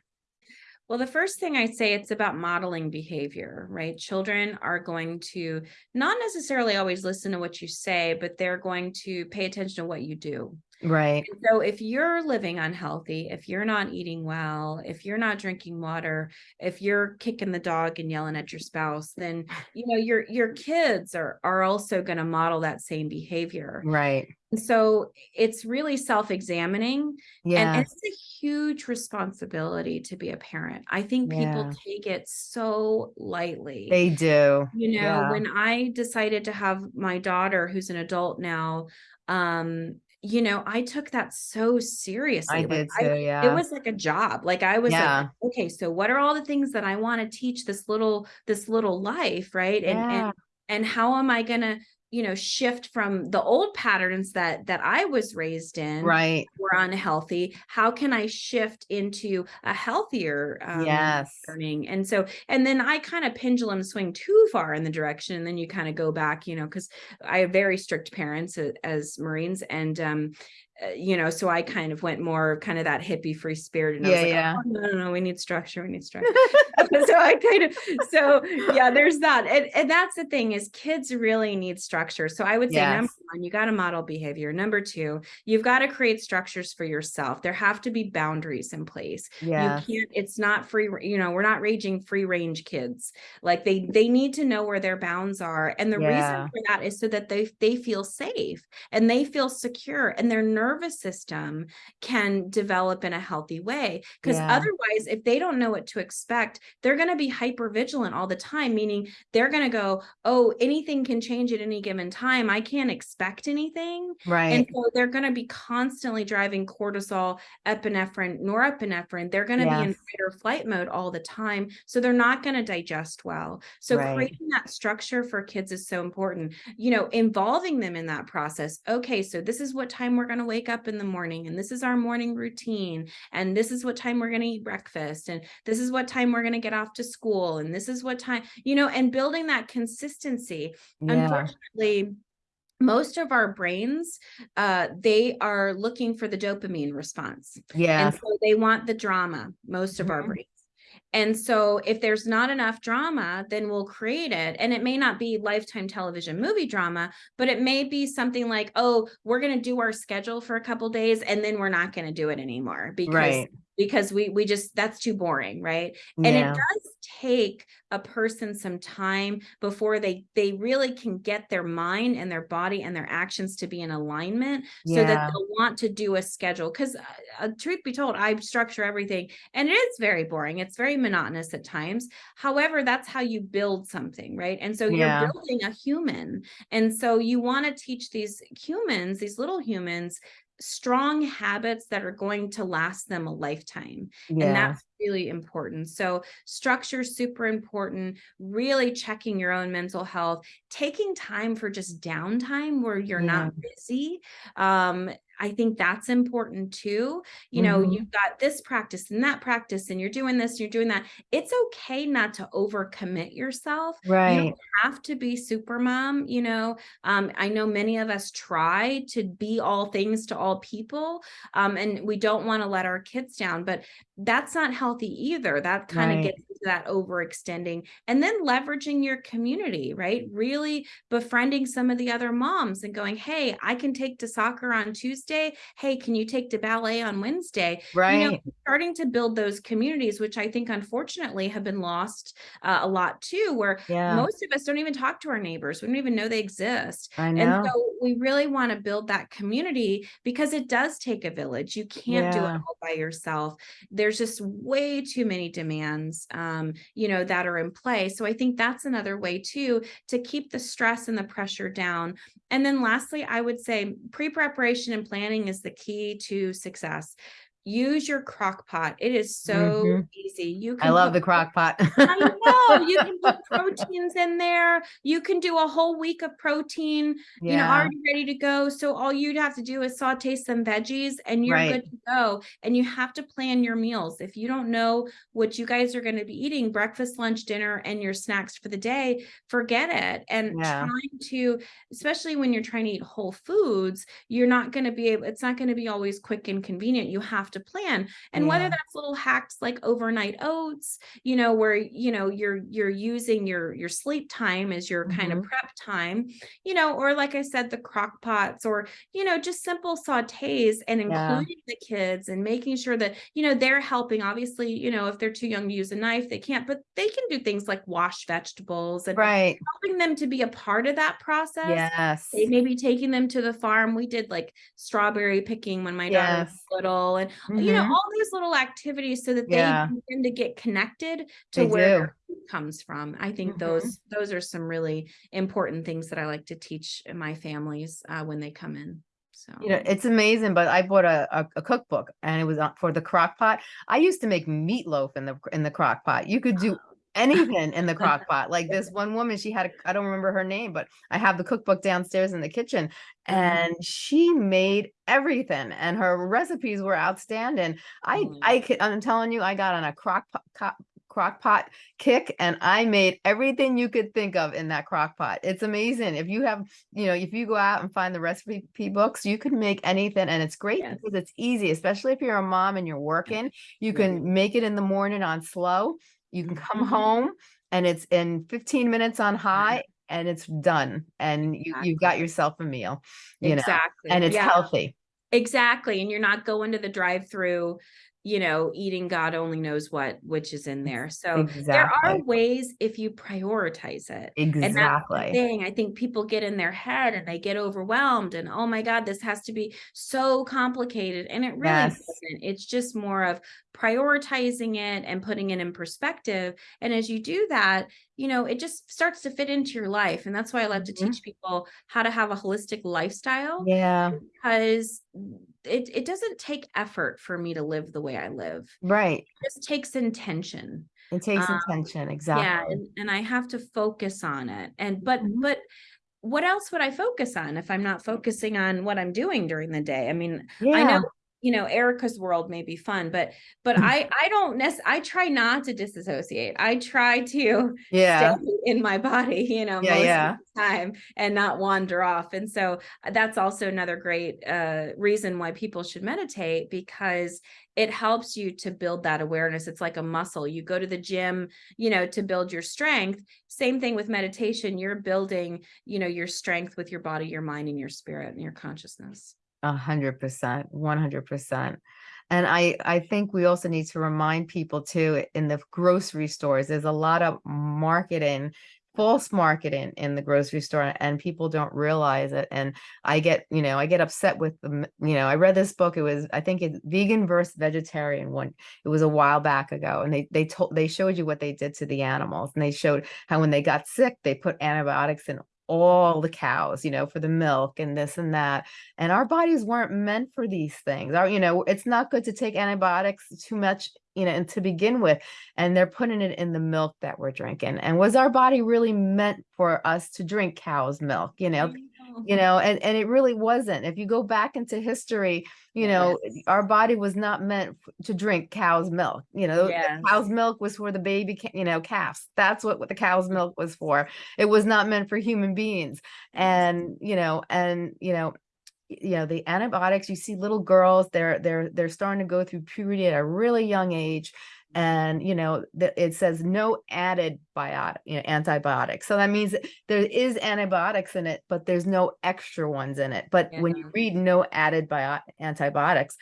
Well, the first thing I say it's about modeling behavior, right? Children are going to not necessarily always listen to what you say, but they're going to pay attention to what you do. Right, And so if you're living unhealthy, if you're not eating well, if you're not drinking water, if you're kicking the dog and yelling at your spouse, then you know your your kids are are also going to model that same behavior. right. And so it's really self-examining and, and it's a huge responsibility to be a parent. I think people Yeah. take it so lightly. they do. You know, Yeah, when I decided to have my daughter, who's an adult now, um, you know, I took that so seriously. I Like did I, too. it was like a job. Like I was like, yeah, okay, so what are all the things that I want to teach this little this little life, right? And yeah, and and how am I gonna, you know, shift from the old patterns that that I was raised in right. were unhealthy how can i shift into a healthier um Yes, learning and so and then i kind of pendulum swing too far in the direction and then you kind of go back you know because i have very strict parents a- as marines and um uh, Eh, you know so i kind of went more kind of that hippie free spirit and i was like yeah. oh, no no no we need structure we need structure so I kind of so yeah, there's that. And, and that's the thing is kids really need structure. So I would say number one, you got to model behavior. Number two, you've got to create structures for yourself. There have to be boundaries in place. Yeah, You can't, it's not free, you know, we're not raging free range kids. Like they they need to know where their bounds are. And the Yeah. reason for that is so that they they feel safe and they feel secure and their nervous system can develop in a healthy way. Because Yeah. otherwise, if they don't know what to expect, they're going to be hyper vigilant all the time, meaning they're going to go, Oh, anything can change at any given time. I can't expect anything. Right. And so they're going to be constantly driving cortisol, epinephrine, norepinephrine. They're going to be in fight or flight mode all the time. So they're not going to digest well. So Right. creating that structure for kids is so important. You know, involving them in that process. Okay, so this is what time we're going to wake up in the morning, and this is our morning routine, and this is what time we're going to eat breakfast, and this is what time we're going to get off to school, and this is what time, you know, and building that consistency. Yeah, unfortunately most of our brains uh they are looking for the dopamine response yeah. and so they want the drama most of our Mhm. brains and so if there's not enough drama then we'll create it and it may not be lifetime television movie drama but it may be something like oh we're going to do our schedule for a couple days and then we're not going to do it anymore because right. Because we we just that's too boring right? And it does take a person some time before they they really can get their mind and their body and their actions to be in alignment so that they'll want to do a schedule. Because uh, truth be told i structure everything and it is very boring. It's very monotonous at times. However that's how you build something right? And so Yeah. you're building a human. And so you want to teach these humans these little humans strong habits that are going to last them a lifetime. And that's really important. So structure is super important, really checking your own mental health, taking time for just downtime where you're not busy. Um, I think that's important too. You know, Mhm. you've got this practice and that practice, and you're doing this, you're doing that. It's okay not to overcommit yourself. Right. You don't have to be super mom, you know. Um, I know many of us try to be all things to all people, um, and we don't want to let our kids down, but that's not healthy either. That kind of gets into that overextending and then leveraging your community, right? Really befriending some of the other moms and going, Hey, I can take to soccer on Tuesday. Hey, can you take to ballet on Wednesday? Right. You know, Right. starting to build those communities, which I think unfortunately have been lost uh, a lot too, where Yeah, most of us don't even talk to our neighbors. We don't even know they exist. I know. And so we really want to build that community because it does take a village. You can't do it all by yourself. There's just way too many demands, um, you know, that are in play. So I think that's another way too to keep the stress and the pressure down. And then lastly, I would say pre-preparation and planning is the key to success. Use your crock pot. It is so Mhm. easy. You can I love the crock pot. I know you can put proteins in there. You can do a whole week of protein, you know, Yeah, already ready to go. So all you'd have to do is saute some veggies and you're right. good to go. And you have to plan your meals. If you don't know what you guys are going to be eating, breakfast, lunch, dinner, and your snacks for the day, forget it. And Yeah. trying to, especially when you're trying to eat whole foods, you're not going to be able, it's not going to be always quick and convenient. You have to plan. And whether that's little hacks like overnight oats, you know, where you know you're you're using your your sleep time as your kind of Mhm. prep time, you know, or like I said, the crock pots or you know, just simple sautés and Yeah. including the kids and making sure that you know they're helping. Obviously, you know, if they're too young to use a knife, they can't, but they can do things like wash vegetables and Right. helping them to be a part of that process Yes. they maybe taking them to the farm. We did like strawberry picking when my daughter was little, and you know, Mhm. all these little activities so that they Yeah. begin to get connected to They where food comes from. I think Mhm. those those are some really important things that I like to teach my families uh, when they come in. So You know, it's amazing, but I bought a, a, a cookbook and it was for the crock pot. I used to make meatloaf in the in the crock pot. You could do anything in the crock pot. Like this one woman, she had a, I don't remember her name, but I have the cookbook downstairs in the kitchen Mhm. and she made everything and her recipes were outstanding. I Mm. I could, I'm telling you, I got on a crock pot crock pot kick and I made everything you could think of in that crock pot. It's amazing. If you have, you know, if you go out and find the recipe books, you can make anything and it's great Yes. because it's easy, especially if you're a mom and you're working, you can make it in the morning on slow. You can come Mhm. home and it's in 15 minutes on high and it's done and you you've got yourself a meal, you know, and it's Yeah. healthy. Exactly, and you're not going to the drive-through, you know, eating God only knows what, which is in there. So there are ways if you prioritize it. Exactly. thing. I think people get in their head and they get overwhelmed and oh my God, this has to be so complicated. And it really Yes. doesn't. It's just more of prioritizing it and putting it in perspective. And as you do that, you know, it just starts to fit into your life. And that's why I love to Mhm. teach people how to have a holistic lifestyle Yeah. because it it doesn't take effort for me to live the way I live. Right. It just takes intention. It takes Um, intention. yeah, Exactly. and, and I have to focus on it. And but Mhm. but what else would I focus on if I'm not focusing on what I'm doing during the day? I mean, I know Yeah. You know Erica's world may be fun, but but I I don't necess- I try not to disassociate. I try to Yeah. stay in my body, you know, Yeah. most Yeah. of the time and not wander off. And so uh, that's also another great uh, reason why people should meditate because it helps you to build that awareness. It's like a muscle. You go to the gym, you know, to build your strength. Same thing with meditation. You're building, you know, your strength with your body, your mind, and your spirit and your consciousness. A hundred percent, one hundred percent. And I, I think we also need to remind people too, in the grocery stores, there's a lot of marketing, false marketing in the grocery store and people don't realize it. And I get, you know, I get upset with them. You know, I read this book. It was, I think it's vegan versus vegetarian one. It was a while back ago. And they, they told, they showed you what they did to the animals and they showed how when they got sick, they put antibiotics in all the cows, you know, for the milk and this and that. And our bodies weren't meant for these things. Our, you know, it's not good to take antibiotics too much, you know, and to begin with. And they're putting it in the milk that we're drinking. And was our body really meant for us to drink cow's milk? You know, mm. You mm-hmm. know and and it really wasn't. If you go back into history you know Yes. our body was not meant to drink cow's milk you know Yes. cow's milk was for the baby you know calves. That's what, what the cow's mm-hmm. milk was for. It was not meant for human beings. And you know and you know you know the antibiotics you see little girls they're they're they're starting to go through puberty at a really young age and you know that it says no added biotic you know antibiotics. So that means there is antibiotics in it but there's no extra ones in it. But when you read no added bio antibiotics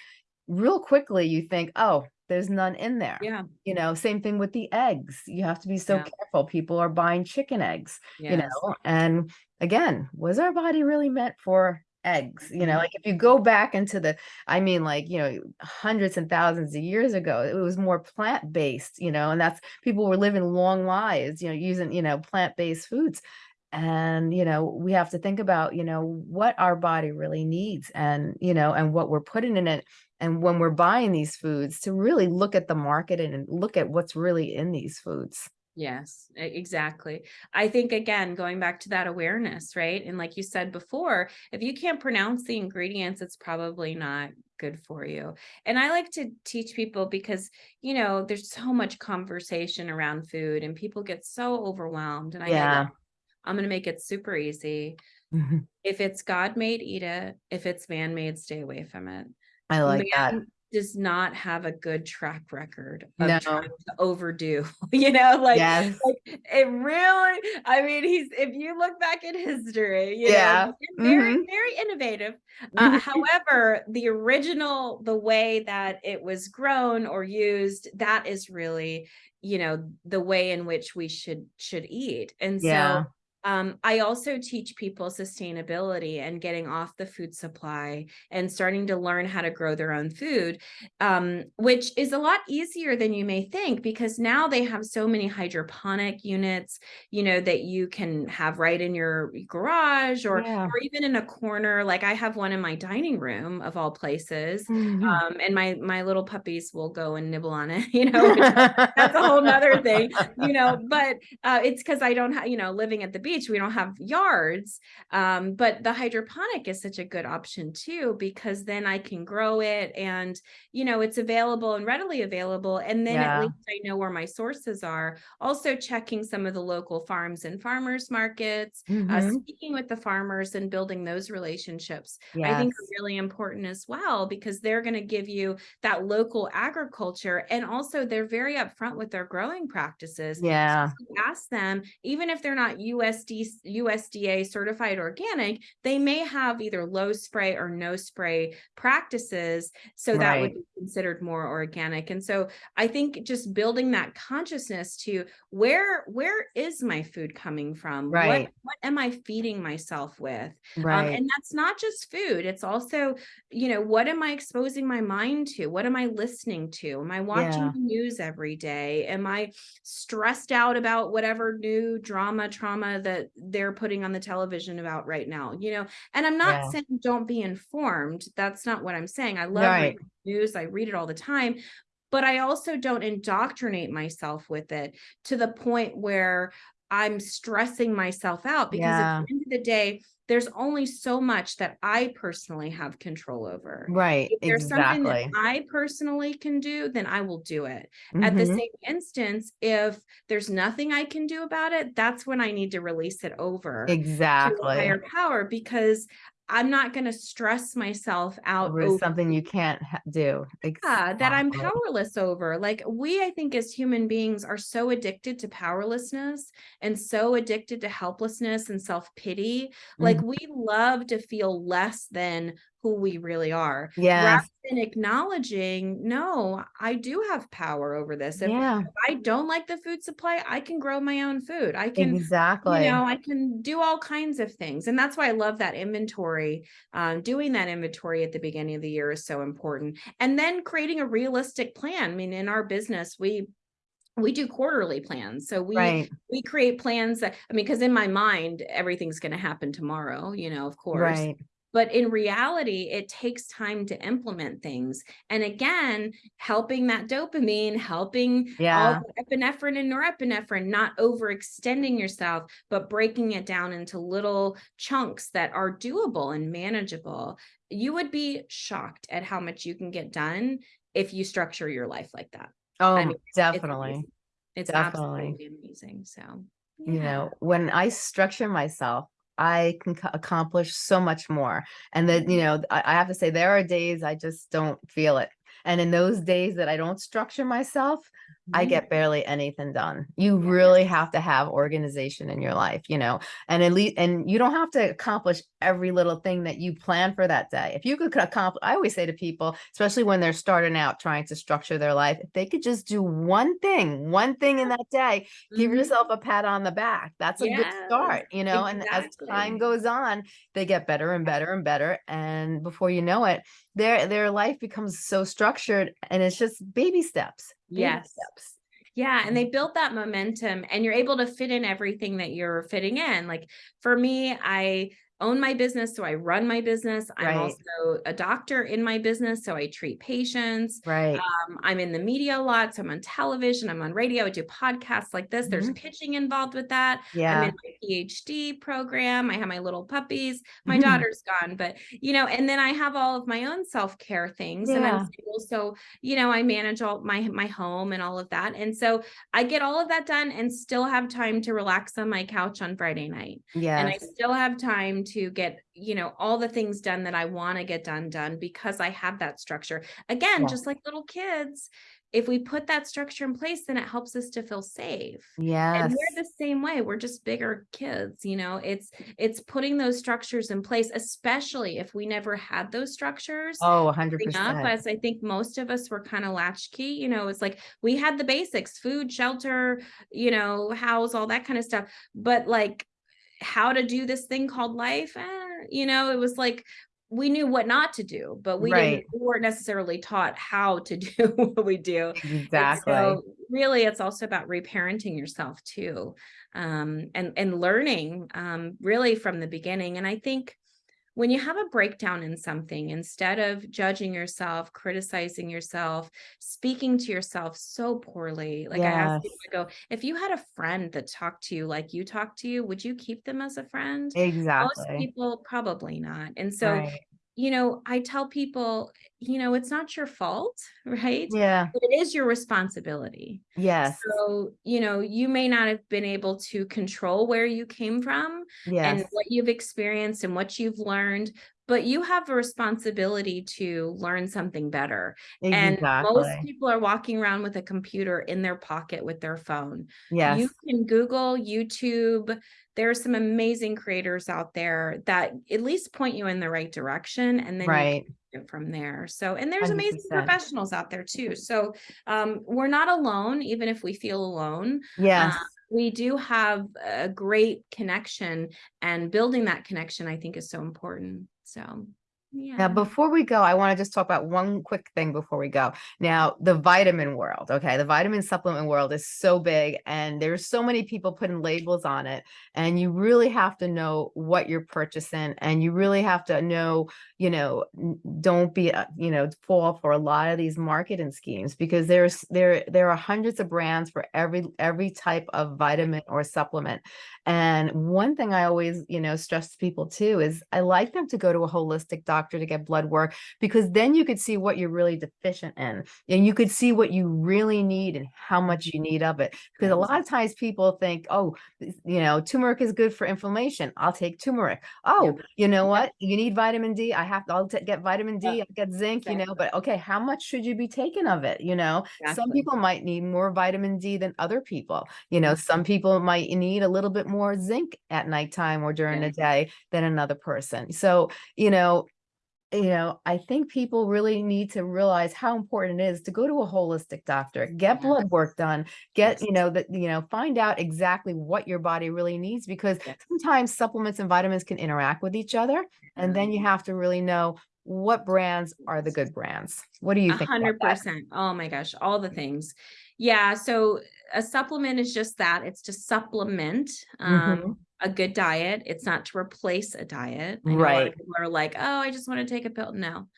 real quickly you think oh there's none in there. Yeah. you know same thing with the eggs. You have to be so Yeah. careful. People are buying chicken eggs you know and again was our body really meant for eggs you know Mhm. like if you go back into the i mean like you know hundreds and thousands of years ago it was more plant-based you know and that's people were living long lives you know using you know plant-based foods. And you know we have to think about you know what our body really needs and you know and what we're putting in it. And when we're buying these foods to really look at the market and look at what's really in these foods Yes, exactly. I think again, going back to that awareness, right? And like you said before, if you can't pronounce the ingredients, it's probably not good for you. And I like to teach people because, you know, there's so much conversation around food and people get so overwhelmed. And I yeah that I'm going to make it super easy. Mhm. If it's God made, eat it. If it's man made, stay away from it. i like that Man does not have a good track record of No. trying to overdo, you know, like yes like it really i mean he's if you look back at history you Yeah. know very Mhm. very innovative uh, Mhm. however the original the way that it was grown or used that is really you know the way in which we should should eat and Yeah. so um, I also teach people sustainability and getting off the food supply and starting to learn how to grow their own food, um, which is a lot easier than you may think because now they have so many hydroponic units, you know, that you can have right in your garage or Yeah. or even in a corner. Like I have one in my dining room of all places, Mhm. um, and my my little puppies will go and nibble on it, you know. that's a whole nother thing, you know but uh, it's because i don't have you know living at the beach we don't have yards um, but the hydroponic is such a good option too because then i can grow it and you know it's available and readily available and then Yeah. at least i know where my sources are also checking some of the local farms and farmers markets uh, Mhm. speaking with the farmers and building those relationships I think are really important as well because they're going to give you that local agriculture and also they're very upfront with their growing practices. Yeah. you ask them, even if they're not USD USDA certified organic, they may have either low spray or no spray practices. So that would be considered more organic. And so I think just building that consciousness to where where is my food coming from? What Right. what am I feeding myself with? Um, Right. and that's not just food. It's also, you know, what am I exposing my mind to? What am I listening to? Am I watching Yeah. the news every day? Am I stressed out about whatever new drama, trauma that they're putting on the television about right now? You know, and I'm not Yeah. saying don't be informed. That's not what I'm saying. I love Right. news. I read it all the time. But I also don't indoctrinate myself with it to the point where I'm stressing myself out because at the end of the day, there's only so much that I personally have control over. Right. If there's something that I personally can do, then I will do it. At the Mhm. same instance, if there's nothing I can do about it, that's when I need to release it over to Exactly. higher power because I'm not going to stress myself out Over over something you can't do. yeah, that I'm powerless over. Like we, I think, as human beings are so addicted to powerlessness and so addicted to helplessness and self-pity. Like Mhm. we love to feel less than who we really are. Rather Yes. than acknowledging, no, I do have power over this. If Yeah. I don't like the food supply, I can grow my own food. I can exactly, you know i can do all kinds of things and that's why i love that inventory um, doing that inventory at the beginning of the year is so important and then creating a realistic plan i mean in our business we we do quarterly plans. So we Right, we create plans that I mean, because in my mind, everything's going to happen tomorrow, you know, of course. right. But in reality, it takes time to implement things. And again, helping that dopamine, helping Yeah, all the epinephrine and norepinephrine, not overextending yourself, but breaking it down into little chunks that are doable and manageable. You would be shocked at how much you can get done if you structure your life like that. I oh, mean, definitely. amazing. It's definitely. absolutely amazing. So, You know, when I structure myself, I can accomplish so much more. And then, you mm-hmm. know, I, I have to say there are days I just don't feel it. And in those days that I don't structure myself, I Mhm. get barely anything done. You really have to have organization in your life, you know, and at least, and you don't have to accomplish every little thing that you plan for that day. If you could accomplish, I always say to people, especially when they're starting out trying to structure their life, if they could just do one thing, one thing in that day, give Mhm. yourself a pat on the back. That's a good start, you know, and as time goes on, they get better and better and better. And before you know it, their their life becomes so structured and it's just baby steps. Yes. steps. Yeah, and mm-hmm. they build that momentum and you're able to fit in everything that you're fitting in. Like for me, I own my business, so I run my business. I'm Right. also a doctor in my business, so I treat patients. Right. Um, I'm in the media a lot, so I'm on television, I'm on radio, I do podcasts like this. There's Mhm. pitching involved with that. yeah I'm in my PhD program. I have my little puppies. My Mhm. daughter's gone, but you know, and then I have all of my own self-care things and I'm Yeah. single, so you know, I manage all my my home and all of that. And so I get all of that done and still have time to relax on my couch on Friday night. yeah And I still have time to get, you know, all the things done that I want to get done done because I have that structure. Again, Yeah. just like little kids, if we put that structure in place, then it helps us to feel safe. Yeah. And we're the same way. We're just bigger kids, you know. It's it's putting those structures in place, especially if we never had those structures Oh, 100%. up, as I think most of us were kind of latchkey, you know, it's like we had the basics, food, shelter, you know, house, all that kind of stuff. But like how to do this thing called life, eh, you know, it was like we knew what not to do, but we didn't we weren't necessarily taught how to do what we do. Exactly. so really it's also about reparenting yourself too. Um, and and learning um really from the beginning. And I think when you have a breakdown in something, instead of judging yourself, criticizing yourself, speaking to yourself so poorly, like I asked you, Yes. I go, if you had a friend that talked to you like you talk to you, would you keep them as a friend? Exactly. Most people probably not. And so, Right. You know, I tell people, you know, it's not your fault, right? Yeah. But it is your responsibility. Yes. So, you know, you may not have been able to control where you came from and what you've experienced and what you've learned, but you have a responsibility to learn something better. And most people are walking around with a computer in their pocket with their phone. Yes. You can Google, YouTube. There are some amazing creators out there that at least point you in the right direction, and then Right. from there. So, and there's amazing 100%. professionals out there too. So, um, we're not alone, even if we feel alone. Uh, Yes. we do have a great connection, and building that connection, I think, is so important. So, Now, before we go, I want to just talk about one quick thing before we go. Now, the vitamin world, okay? The vitamin supplement world is so big and there's so many people putting labels on it. And you really have to know what you're purchasing and you really have to know, you know, don't be, uh, you know, fall for a lot of these marketing schemes because there's there there are hundreds of brands for every every type of vitamin or supplement. And one thing I always, you know, stress to people too is I like them to go to a holistic doctor to get blood work because then you could see what you're really deficient in and you could see what you really need and how much you need of it. Because a lot of times people think, oh, you know, turmeric is good for inflammation. I'll take turmeric. Oh, you know what? You need vitamin D. I have to, I'll get vitamin D, Yep. I'll get zinc, you know, but okay, how much should you be taking of it? You know, some people might need more vitamin D than other people. You know, some people might need a little bit more zinc at nighttime or during Yeah. the day than another person. So, you know, you know, I think people really need to realize how important it is to go to a holistic doctor, get blood work done, get, Yes. you know, that, you know, find out exactly what your body really needs because Yes. sometimes supplements and vitamins can interact with each other. And then you have to really know what brands are the good brands? What do you think? hundred percent. Oh my gosh, all the things. Yeah, so a supplement is just that. It's to supplement um Mhm. A good diet. It's not to replace a diet. I know a lot of Right. people are like, oh, I just want to take a pill. No.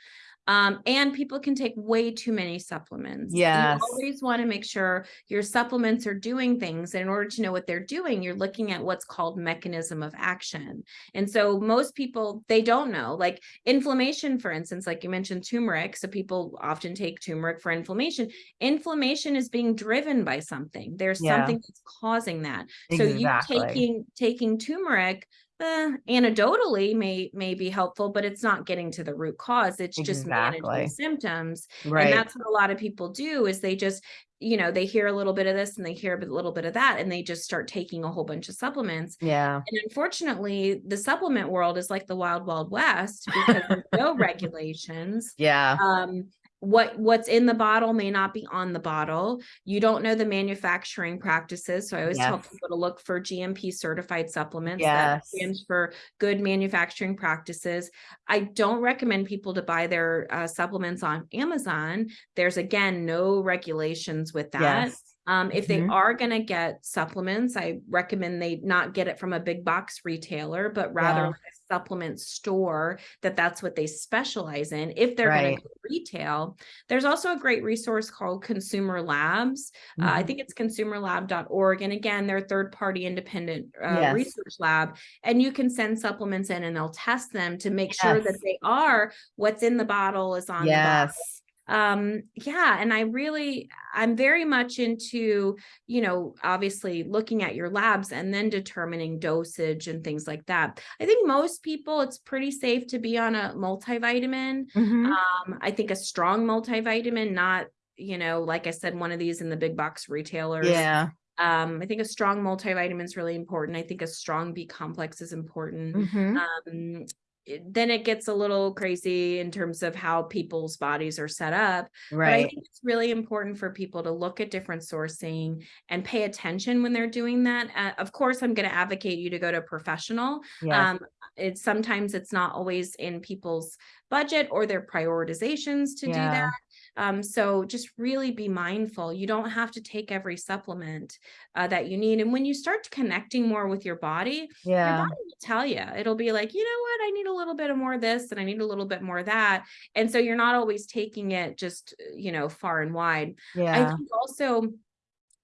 Um, and people can take way too many supplements. You Yes. always want to make sure your supplements are doing things. And in order to know what they're doing, you're looking at what's called mechanism of action. And so most people, they don't know, like inflammation, for instance, like you mentioned turmeric. So people often take turmeric for inflammation. Inflammation is being driven by something. There's Yeah. something that's causing that. So you taking taking turmeric uh, anecdotally may may be helpful, but it's not getting to the root cause. It's just managing Exactly. symptoms. And that's what a lot of people do is they just, you know, they hear a little bit of this and they hear a little bit of that, and they just start taking a whole bunch of supplements. Yeah. And unfortunately, the supplement world is like the wild, wild west because there's no regulations Yeah. um what what's in the bottle may not be on the bottle. You don't know the manufacturing practices so i always tell people to look for gmp certified supplements that stands for good manufacturing practices. I don't recommend people to buy their uh, supplements on amazon. There's again no regulations with that. Yes. Um, if they Mhm. are going to get supplements, I recommend they not get it from a big box retailer, but rather Yeah. like a supplement store that that's what they specialize in. If they're going to go retail, there's also a great resource called Consumer Labs. Uh, I Mhm. think it's consumerlab.org. And again, they're a third party independent uh, Yes. research lab. And you can send supplements in and they'll test them to make sure that they are what's in the bottle is on the bottle Yes. Um yeah and i really i'm very much into you know obviously looking at your labs and then determining dosage and things like that i think most people it's pretty safe to be on a multivitamin Mhm. um i think a strong multivitamin not you know like i said one of these in the big box retailers Yeah. um i think a strong multivitamin is really important i think a strong b complex is important Mhm. um it- then it gets a little crazy in terms of how people's bodies are set up but I think it's really important for people to look at different sourcing and pay attention when they're doing that. Uh, of course, I'm going to advocate you to go to a professional. Yes. Um, it's sometimes it's not always in people's budget or their prioritizations to do that. Um, so just really be mindful. You don't have to take every supplement uh, that you need. And when you start connecting more with your body, yeah. your body will tell you. It'll be like, you know what, I need a little bit of more of this and I need a little bit more of that. And so you're not always taking it just, uh, you know, far and wide. Yeah. I think also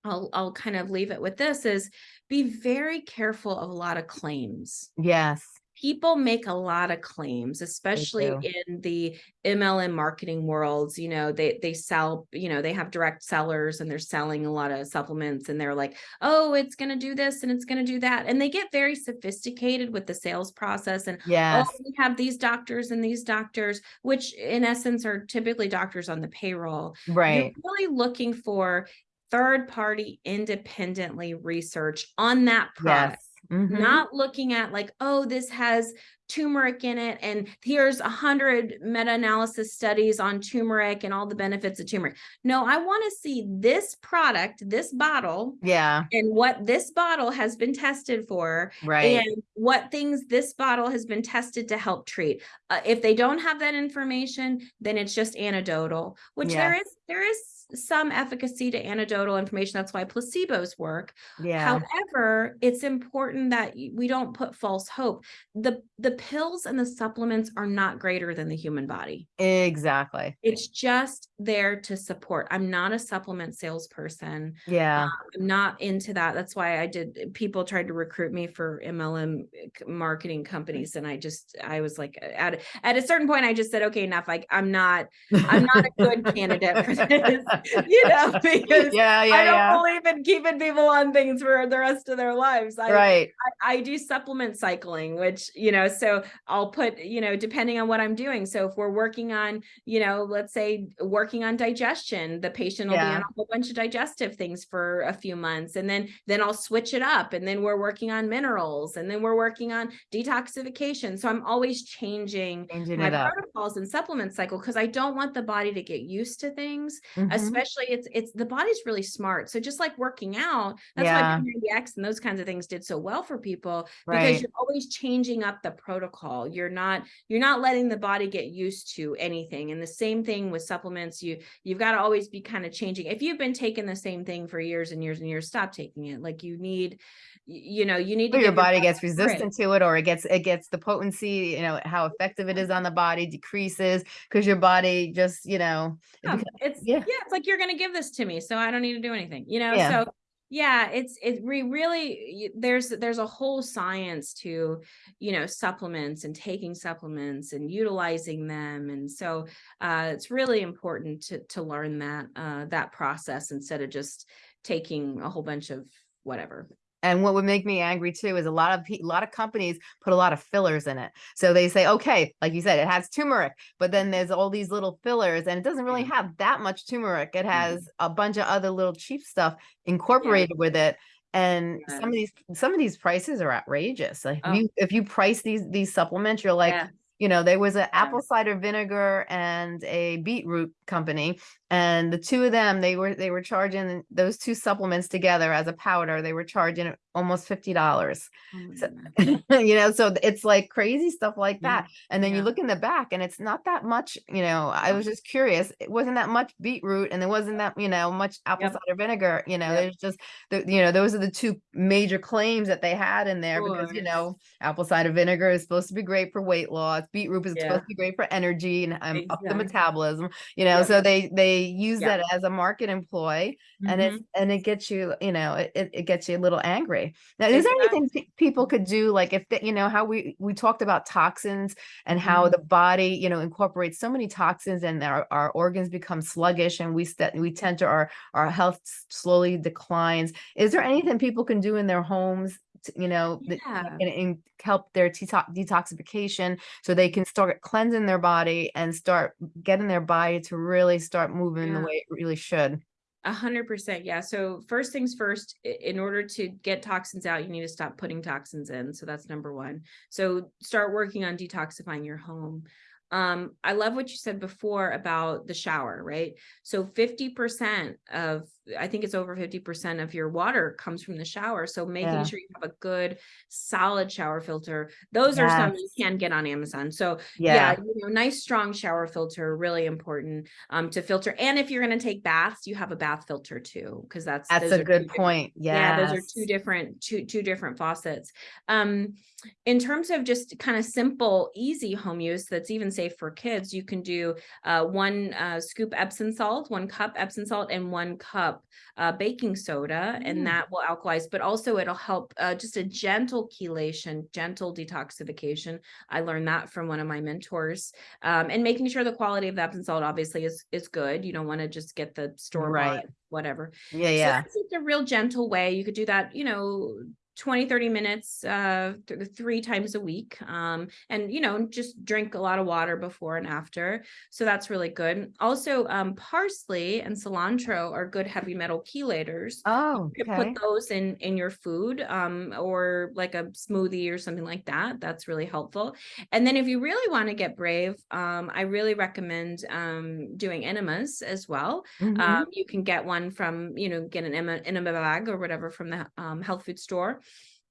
I'll I'll kind of leave it with this is be very careful of a lot of claims. Yes. People make a lot of claims, especially in the MLM marketing worlds. You know, they they sell, you know, they have direct sellers and they're selling a lot of supplements and they're like, oh, it's gonna do this and it's gonna do that. And they get very sophisticated with the sales process and oh, Yes. oh, we have these doctors and these doctors, which in essence are typically doctors on the payroll. right You're really looking for third party independently research on that product, Yes. Mhm. not looking at like, oh, this has turmeric in it, and here's a hundred meta-analysis studies on turmeric and all the benefits of turmeric. No, I want to see this product, this bottle, Yeah. and what this bottle has been tested for Right. and what things this bottle has been tested to help treat. Uh, if they don't have that information, then it's just anecdotal, which there Yes. is there is some efficacy to anecdotal information. That's why placebos work. Yeah. However, it's important that we don't put false hope. The the pills and the supplements are not greater than the human body. Exactly. It's just there to support. I'm not a supplement salesperson. Yeah. Um, I'm not into that. That's why I did. People tried to recruit me for MLM marketing companies, and I just, I was like, uh, at at a certain point, I just said, okay, enough. Like, I'm not, I'm not a good candidate for this, you know, because Yeah. yeah, I don't Yeah. believe in keeping people on things for the rest of their lives. I, Right. I, I do supplement cycling, which, you know, so I'll put, you know, depending on what I'm doing. So if we're working on, you know, let's say working on digestion, the patient will be on a whole bunch of digestive things for a few months. And then, then I'll switch it up. And then we're working on minerals and then we're working on detoxification. So I'm always changing Changing my protocols and supplement cycle because I don't want the body to get used to things Mhm. especially it's it's the body's really smart so just like working out that's Yeah. why P90X and those kinds of things did so well for people because Right. you're always changing up the protocol. You're not you're not letting the body get used to anything. And the same thing with supplements. You you've got to always be kind of changing. If you've been taking the same thing for years and years and years, stop taking it. Like you need, you know, you need to your body gets resistant to it or it gets it gets the potency, you know, how effective it is on the body decreases because your body just, you know, it Yeah, becomes- it's yeah. yeah. it's like you're gonna give this to me, so I don't need to do anything, you know. Yeah. So yeah, it's it re- really there's there's a whole science to you know supplements and taking supplements and utilizing them, and so uh, it's really important to to learn that uh, that process instead of just taking a whole bunch of whatever. And what would make me angry too is a lot of a lot of companies put a lot of fillers in it. So they say, okay, like you said, it has turmeric, but then there's all these little fillers, and it doesn't really have that much turmeric. It Mhm. has a bunch of other little cheap stuff incorporated with it. And some of these some of these prices are outrageous. Like Oh. if you if you price these these supplements, you're like, Yeah. you know, there was an apple cider vinegar and a beetroot company, and the two of them, they were they were charging those two supplements together as a powder. They were charging almost fifty dollars. Oh So, you know, so it's like crazy stuff like Yeah, that. And then you look in the back, and it's not that much. You know, I was just curious. It wasn't that much beetroot, and there wasn't that you know much apple Yep. cider vinegar. You know, Yep. there's just the you know those are the two major claims that they had in there because you know apple cider vinegar is supposed to be great for weight loss. Beetroot is Yeah. supposed to be great for energy and um, up the metabolism. You know, Yep. so they they use Yeah. that as a market employ, and Mhm. it's and it gets you you know it, it gets you a little angry. Now, is there anything people could do like if they, you know how we we talked about toxins and how Mhm. the body you know incorporates so many toxins and our, our organs become sluggish and we we tend to our our health slowly declines. Is there anything people can do in their homes? You know, that Yeah. can in, help their detoxification so they can start cleansing their body and start getting their body to really start moving the way it really should. A hundred percent. Yeah. So first things first, in order to get toxins out, you need to stop putting toxins in. So that's number one. So start working on detoxifying your home. Um, I love what you said before about the shower, right? So 50% of, I think it's over 50% of your water comes from the shower. So making Yeah. sure you have a good solid shower filter. Those are some you Yes. can get on Amazon. So yeah, Yeah. you know, nice strong shower filter, really important um to filter. And if you're going to take baths, you have a bath filter too, because that's That's a good point. Yeah, those are two different two two different faucets. Um in terms of just kind of simple easy home use that's even safe for kids, you can do uh one uh scoop Epsom salt, one cup Epsom salt and one cup uh baking soda Mm. and that will alkalize, but also it'll help uh just a gentle chelation, gentle detoxification. I learned that from one of my mentors. Um and making sure the quality of the Epsom salt obviously is is good. You don't want to just get the store Right. whatever. Yeah, So yeah. just a real gentle way. You could do that, you know, 20, 30 minutes uh th- three times a week. Um, and you know, just drink a lot of water before and after. So that's really good. Also, um, parsley and cilantro are good heavy metal chelators. Oh, You okay. put those in in your food um or like a smoothie or something like that that's really helpful and then if you really want to get brave um i really recommend um doing enemas as well Mhm. um, you can get one from, you know, get an enema, enema bag or whatever from the um, health food store.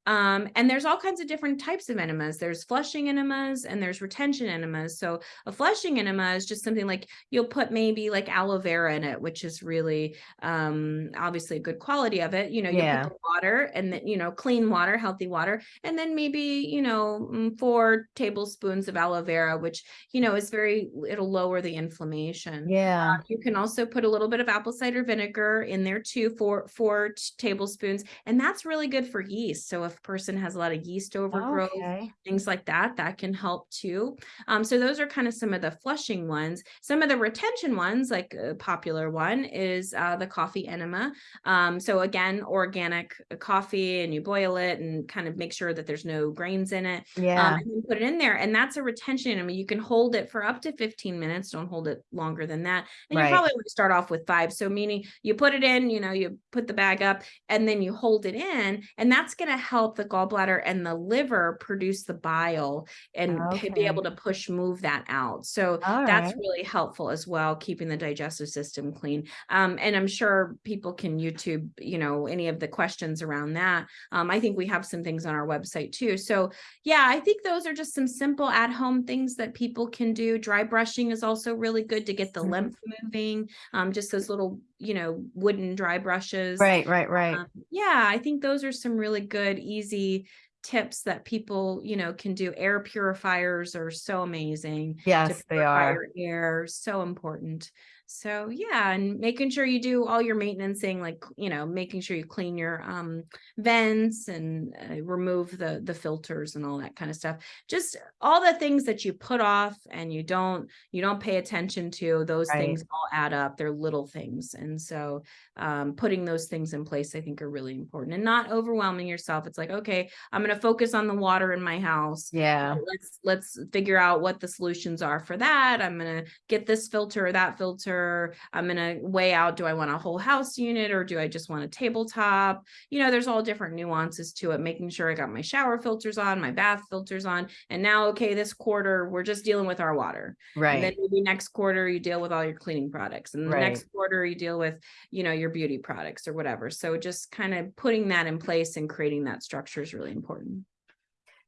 Um, and there's all kinds of different types of enemas. There's flushing enemas and there's retention enemas. So a flushing enema is just something like you'll put maybe like aloe vera in it, which is really um obviously a good quality of it. You know, you Yeah. put the water and then, you know, clean water, healthy water, and then maybe, you know, mm, four tablespoons of aloe vera, which, you know, is very it'll lower the inflammation. yeah. You can also put a little bit of apple cider vinegar in there too, four four tablespoons, and that's really good for yeast. So if a person has a lot of yeast overgrowth, Okay. things like that, that can help too. Um, so those are kind of some of the flushing ones. Some of the retention ones, like a popular one, is uh, the coffee enema. Um, so again, organic uh, coffee, and you boil it and kind of make sure that there's no grains in it um, Yeah. and then put it in there. And that's a retention. I mean, you can hold it for up to 15 minutes. Don't hold it longer than that. And Right. you probably want to start off with five. So meaning you put it in, you know, you put the bag up and then you hold it in, and that's going to help help the gallbladder and the liver produce the bile and p- be able to push move that out. So All that's right. really helpful as well, keeping the digestive system clean. Um, and I'm sure people can YouTube, you know, any of the questions around that. Um, I think we have some things on our website too. So yeah, I think those are just some simple at home things that people can do. Dry brushing is also really good to get the Mhm. lymph moving. Um, just those little, you know, wooden dry brushes. Right, right, right. Um, yeah, I think those are some really good, easy tips that people, you know, can do. Air purifiers are so amazing Yes, they are. air, so important. So yeah, and making sure you do all your maintenancing, like, you know, making sure you clean your um vents and uh, remove the the filters and all that kind of stuff. Just all the things that you put off and you don't you don't pay attention to, those Right. things all add up. They're little things. And so um, putting those things in place, I think are really important and not overwhelming yourself. It's like, okay, I'm going to focus on the water in my house. Yeah, Let's let's figure out what the solutions are for that. I'm going to get this filter or that filter. I'm going to weigh out do I want a whole house unit or do I just want a tabletop? You know, there's all different nuances to it, making sure I got my shower filters on, my bath filters on. And now, okay, this quarter, we're just dealing with our water. And then maybe next quarter you deal with all your cleaning products. And the Right. next quarter you deal with, you know, your beauty products or whatever. So just kind of putting that in place and creating that structure is really important.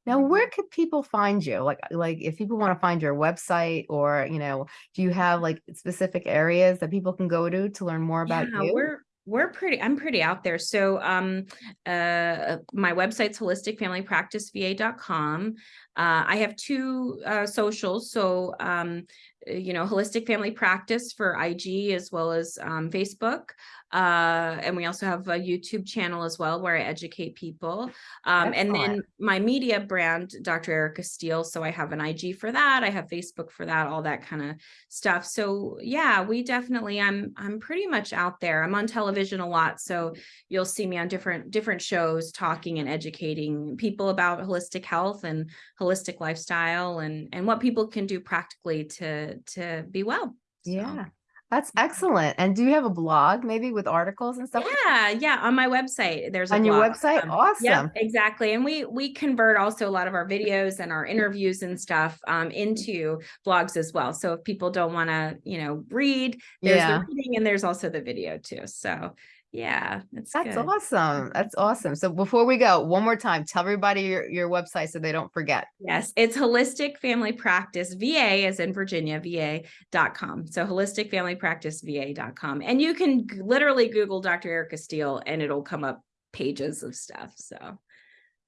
Now, where could people find you? Like, like if people want to find your website or, you know, do you have like specific areas that people can go to to learn more about yeah, you? we're we're pretty i'm pretty out there so um uh my website's holisticfamilypracticeva.com uh i have two uh socials so um uh, you know holistic family practice for ig as well as um facebook uh and we also have a youtube channel as well where i educate people. Um and then my media brand dr erica steele so i have an ig for that i have facebook for that all that kind of stuff. So yeah we definitely i'm i'm pretty much out there. I'm on television a lot so you'll see me on different different shows talking and educating people about holistic health and holistic lifestyle and and what people can do practically to to be well So, Yeah, that's excellent. And do you have a blog maybe with articles and stuff? yeah yeah on my website there's a On your website? Um, Awesome. Yeah, exactly. And we we convert also a lot of our videos and our interviews and stuff um, into blogs as well. So if people don't want to, you know, read, there's Yeah. the reading and there's also the video too. So yeah, it's That's good. awesome. That's awesome. So before we go, one more time, tell everybody your, your website so they don't forget. Yes, it's holistic family practice VA as in Virginia, VA.com. So holistic family practice VA.com. And you can literally Google Dr. Erica Steele and it'll come up pages of stuff. So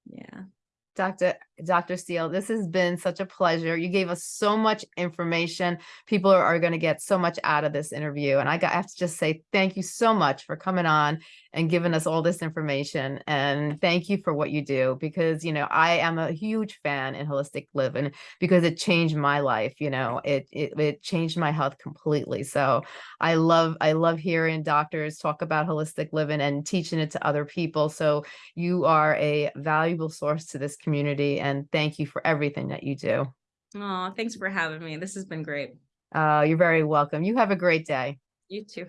yeah. Dr. Dr. Steele, this has been such a pleasure. You gave us so much information. People are, are going to get so much out of this interview. And I, got, I have to just say thank you so much for coming on and giving us all this information. And thank you for what you do because, you know, I am a huge fan in holistic living because it changed my life. You know, it, it, it changed my health completely. So I love, I love hearing doctors talk about holistic living and teaching it to other people. So you are a valuable source to this community and thank you for everything that you do. Oh, thanks for having me. This has been great. Uh, you're very welcome. You have a great day. You too.